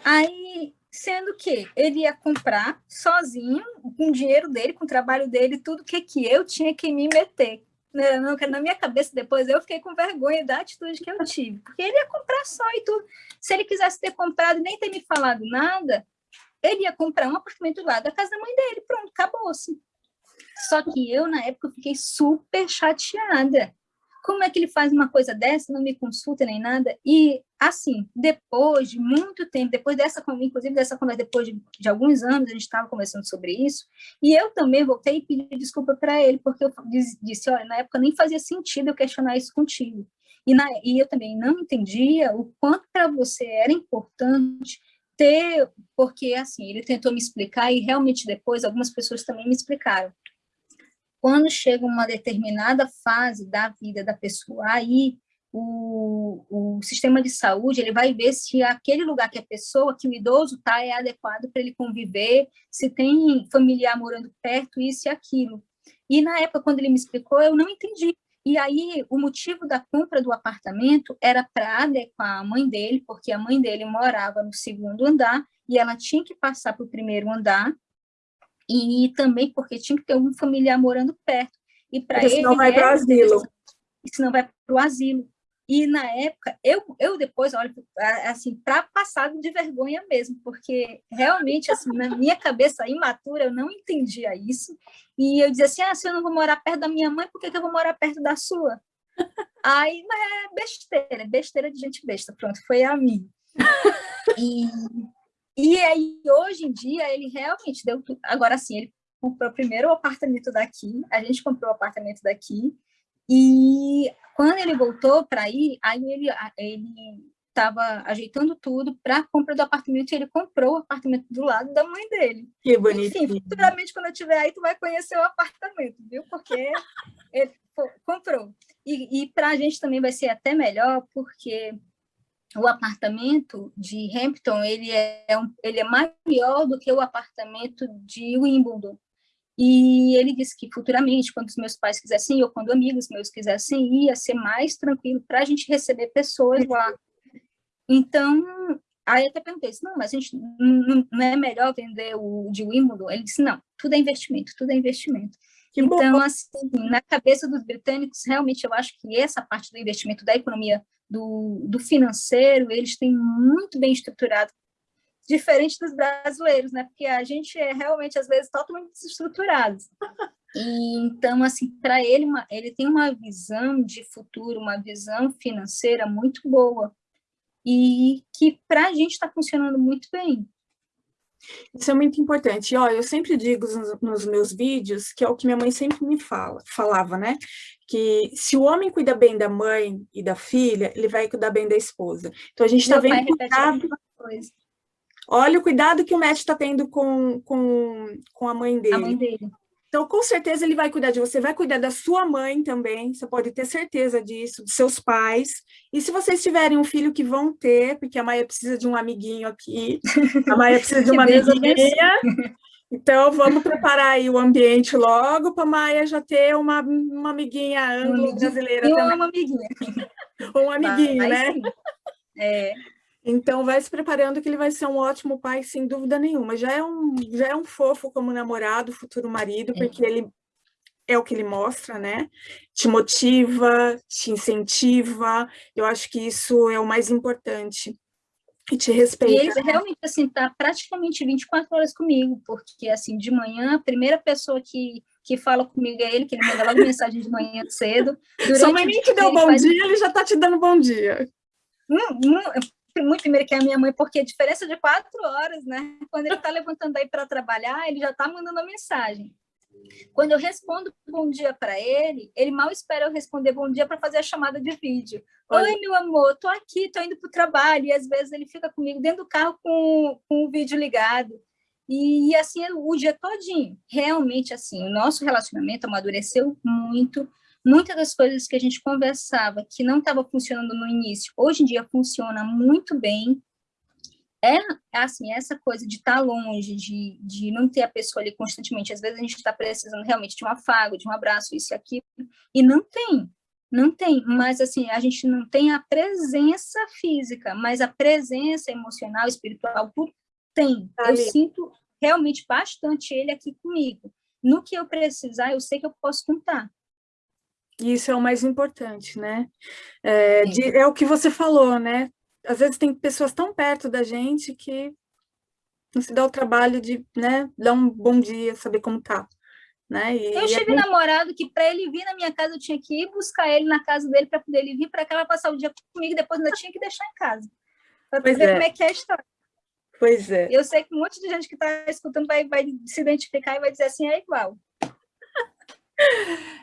Aí, sendo que ele ia comprar sozinho, com o dinheiro dele, com o trabalho dele, tudo que, que eu tinha que me meter. Né, não, na minha cabeça, depois eu fiquei com vergonha da atitude que eu tive, porque ele ia comprar só e tudo. Se ele quisesse ter comprado e nem ter me falado nada, ele ia comprar um apartamento lá da casa da mãe dele, pronto, acabou-se. Só que eu, na época, fiquei super chateada. Como é que ele faz uma coisa dessa, não me consulta nem nada? E, assim, depois de muito tempo, depois dessa, inclusive dessa conversa, depois de, de alguns anos, a gente estava conversando sobre isso, e eu também voltei e pedi desculpa para ele, porque eu disse, olha, na época nem fazia sentido eu questionar isso contigo. E, na, e eu também não entendia o quanto para você era importante ter, porque, assim, ele tentou me explicar e realmente depois algumas pessoas também me explicaram quando chega uma determinada fase da vida da pessoa, aí o, o sistema de saúde ele vai ver se aquele lugar que a pessoa, que o idoso está, é adequado para ele conviver, se tem familiar morando perto, isso e aquilo. E na época, quando ele me explicou, eu não entendi. E aí, o motivo da compra do apartamento era para adequar a mãe dele, porque a mãe dele morava no segundo andar e ela tinha que passar para o primeiro andar e também porque tinha que ter um familiar morando perto. E para ele. Senão vai para o asilo. Senão vai para o asilo. E na época, eu, eu depois, olha, assim, para passar de vergonha mesmo, porque realmente, assim, na minha cabeça imatura, eu não entendia isso. E eu dizia assim: ah, se eu não vou morar perto da minha mãe, por que, que eu vou morar perto da sua? Aí, é besteira, besteira de gente besta, pronto, foi a mim. E, e aí, hoje em dia, ele realmente deu tudo. Agora, sim, ele comprou primeiro o apartamento daqui, a gente comprou o apartamento daqui, e quando ele voltou para ir, aí ele ele estava ajeitando tudo para a compra do apartamento e ele comprou o apartamento do lado da mãe dele. Que bonito. Enfim, futuramente, quando eu estiver aí, tu vai conhecer o apartamento, viu? Porque ele comprou. E, e para a gente também vai ser até melhor, porque o apartamento de Hampton ele é, um, ele é maior do que o apartamento de Wimbledon. E ele disse que futuramente, quando os meus pais quisessem ou quando amigos meus quisessem ir, ia ser mais tranquilo para a gente receber pessoas lá. Então, aí eu até perguntei, não, mas a gente não, não é melhor vender o de Wimbledon? Ele disse, não, tudo é investimento, tudo é investimento. Que então, bom. assim, na cabeça dos britânicos, realmente eu acho que essa parte do investimento da economia do, do financeiro, eles têm muito bem estruturado, diferente dos brasileiros, né? Porque a gente é realmente, às vezes, totalmente desestruturado. E, então, assim, para ele, uma, ele tem uma visão de futuro, uma visão financeira muito boa e que para a gente está funcionando muito bem. Isso é muito importante. E, ó, eu sempre digo nos, meus vídeos, que é o que minha mãe sempre me fala, falava, né? Que se o homem cuida bem da mãe e da filha, ele vai cuidar bem da esposa. Então, a gente está vendo cuidado... Olha o cuidado que o Matt está tendo com, com, com a mãe dele. A mãe dele. Então, com certeza, ele vai cuidar de você, vai cuidar da sua mãe também, você pode ter certeza disso, dos seus pais. E se vocês tiverem um filho que vão ter, porque a Maia precisa de um amiguinho aqui, a Maia precisa de uma amiguinha, então vamos preparar aí o ambiente logo para a Maia já ter uma, uma amiguinha anglo-brasileira também. Uma amiguinha. um amiguinho, né? Sim. É. Então, vai se preparando que ele vai ser um ótimo pai, sem dúvida nenhuma. Já é um, já é um fofo como namorado, futuro marido, é. porque ele é o que ele mostra, né? Te motiva, te incentiva. Eu acho que isso é o mais importante. E te respeita. E ele realmente, assim, tá praticamente 24 horas comigo, porque, assim, de manhã, a primeira pessoa que, que fala comigo é ele, que ele manda logo mensagem de manhã cedo. Só mãe nem te deu bom faz... dia, ele já tá te dando bom dia. Hum, hum, muito primeiro que a minha mãe, porque a diferença de quatro horas, né? Quando ele está levantando aí para trabalhar, ele já está mandando a mensagem. Quando eu respondo bom dia para ele, ele mal espera eu responder bom dia para fazer a chamada de vídeo. Olha. Oi, meu amor, tô aqui, tô indo para o trabalho. E às vezes ele fica comigo dentro do carro com, com o vídeo ligado. E, e assim, o dia todinho. Realmente, assim, o nosso relacionamento amadureceu muito muitas das coisas que a gente conversava que não estava funcionando no início, hoje em dia funciona muito bem. É assim, essa coisa de estar tá longe, de, de não ter a pessoa ali constantemente. Às vezes a gente está precisando realmente de um afago, de um abraço, isso e aquilo, e não tem. Não tem, mas assim, a gente não tem a presença física, mas a presença emocional, espiritual, tudo tem. Eu sinto realmente bastante ele aqui comigo. No que eu precisar, eu sei que eu posso contar. Isso é o mais importante, né? É, de, é, o que você falou, né? Às vezes tem pessoas tão perto da gente que não se dá o trabalho de né, dar um bom dia, saber como tá. Né? E eu tive é... namorado que para ele vir na minha casa eu tinha que ir buscar ele na casa dele para poder ele vir para cá passar o dia comigo e depois ainda tinha que deixar em casa. Para ver é. como é que é a história. Pois é. Eu sei que um monte de gente que está escutando vai, vai se identificar e vai dizer assim, é igual.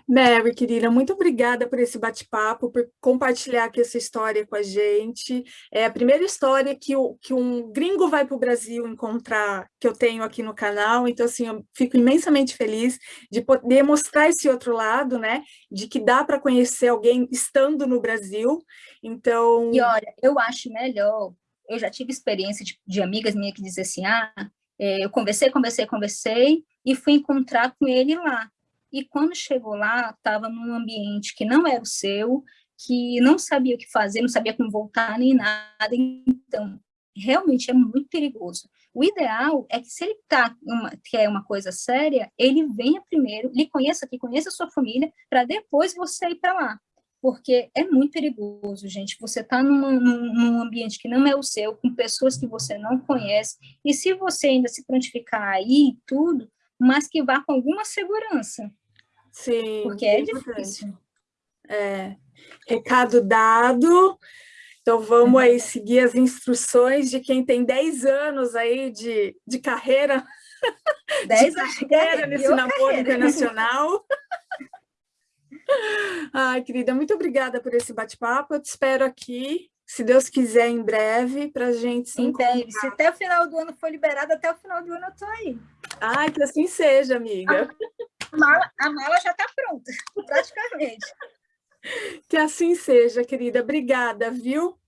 Mary, querida, muito obrigada por esse bate-papo, por compartilhar aqui essa história com a gente. É a primeira história que, o, que um gringo vai para o Brasil encontrar, que eu tenho aqui no canal, então, assim, eu fico imensamente feliz de poder mostrar esse outro lado, né, de que dá para conhecer alguém estando no Brasil, então... E olha, eu acho melhor, eu já tive experiência de, de amigas minhas que dizem assim, ah, é, eu conversei, conversei, conversei, e fui encontrar com ele lá e quando chegou lá, estava num ambiente que não era o seu, que não sabia o que fazer, não sabia como voltar nem nada, então realmente é muito perigoso. O ideal é que se ele tá uma, quer uma coisa séria, ele venha primeiro, lhe conheça aqui, conheça a sua família, para depois você ir para lá. Porque é muito perigoso, gente. Você está num, num, ambiente que não é o seu, com pessoas que você não conhece, e se você ainda se prontificar aí tudo, mas que vá com alguma segurança. Sim. Porque é difícil. É. Recado dado. Então, vamos aí seguir as instruções de quem tem 10 anos aí de, de carreira. 10 anos de carreira nesse namoro internacional. Ai, querida, muito obrigada por esse bate-papo. Eu te espero aqui se Deus quiser, em breve, para a gente se Em breve. Se até o final do ano for liberado, até o final do ano eu estou aí. Ai, que assim seja, amiga. A mala, a mala já está pronta, praticamente. Que assim seja, querida. Obrigada, viu?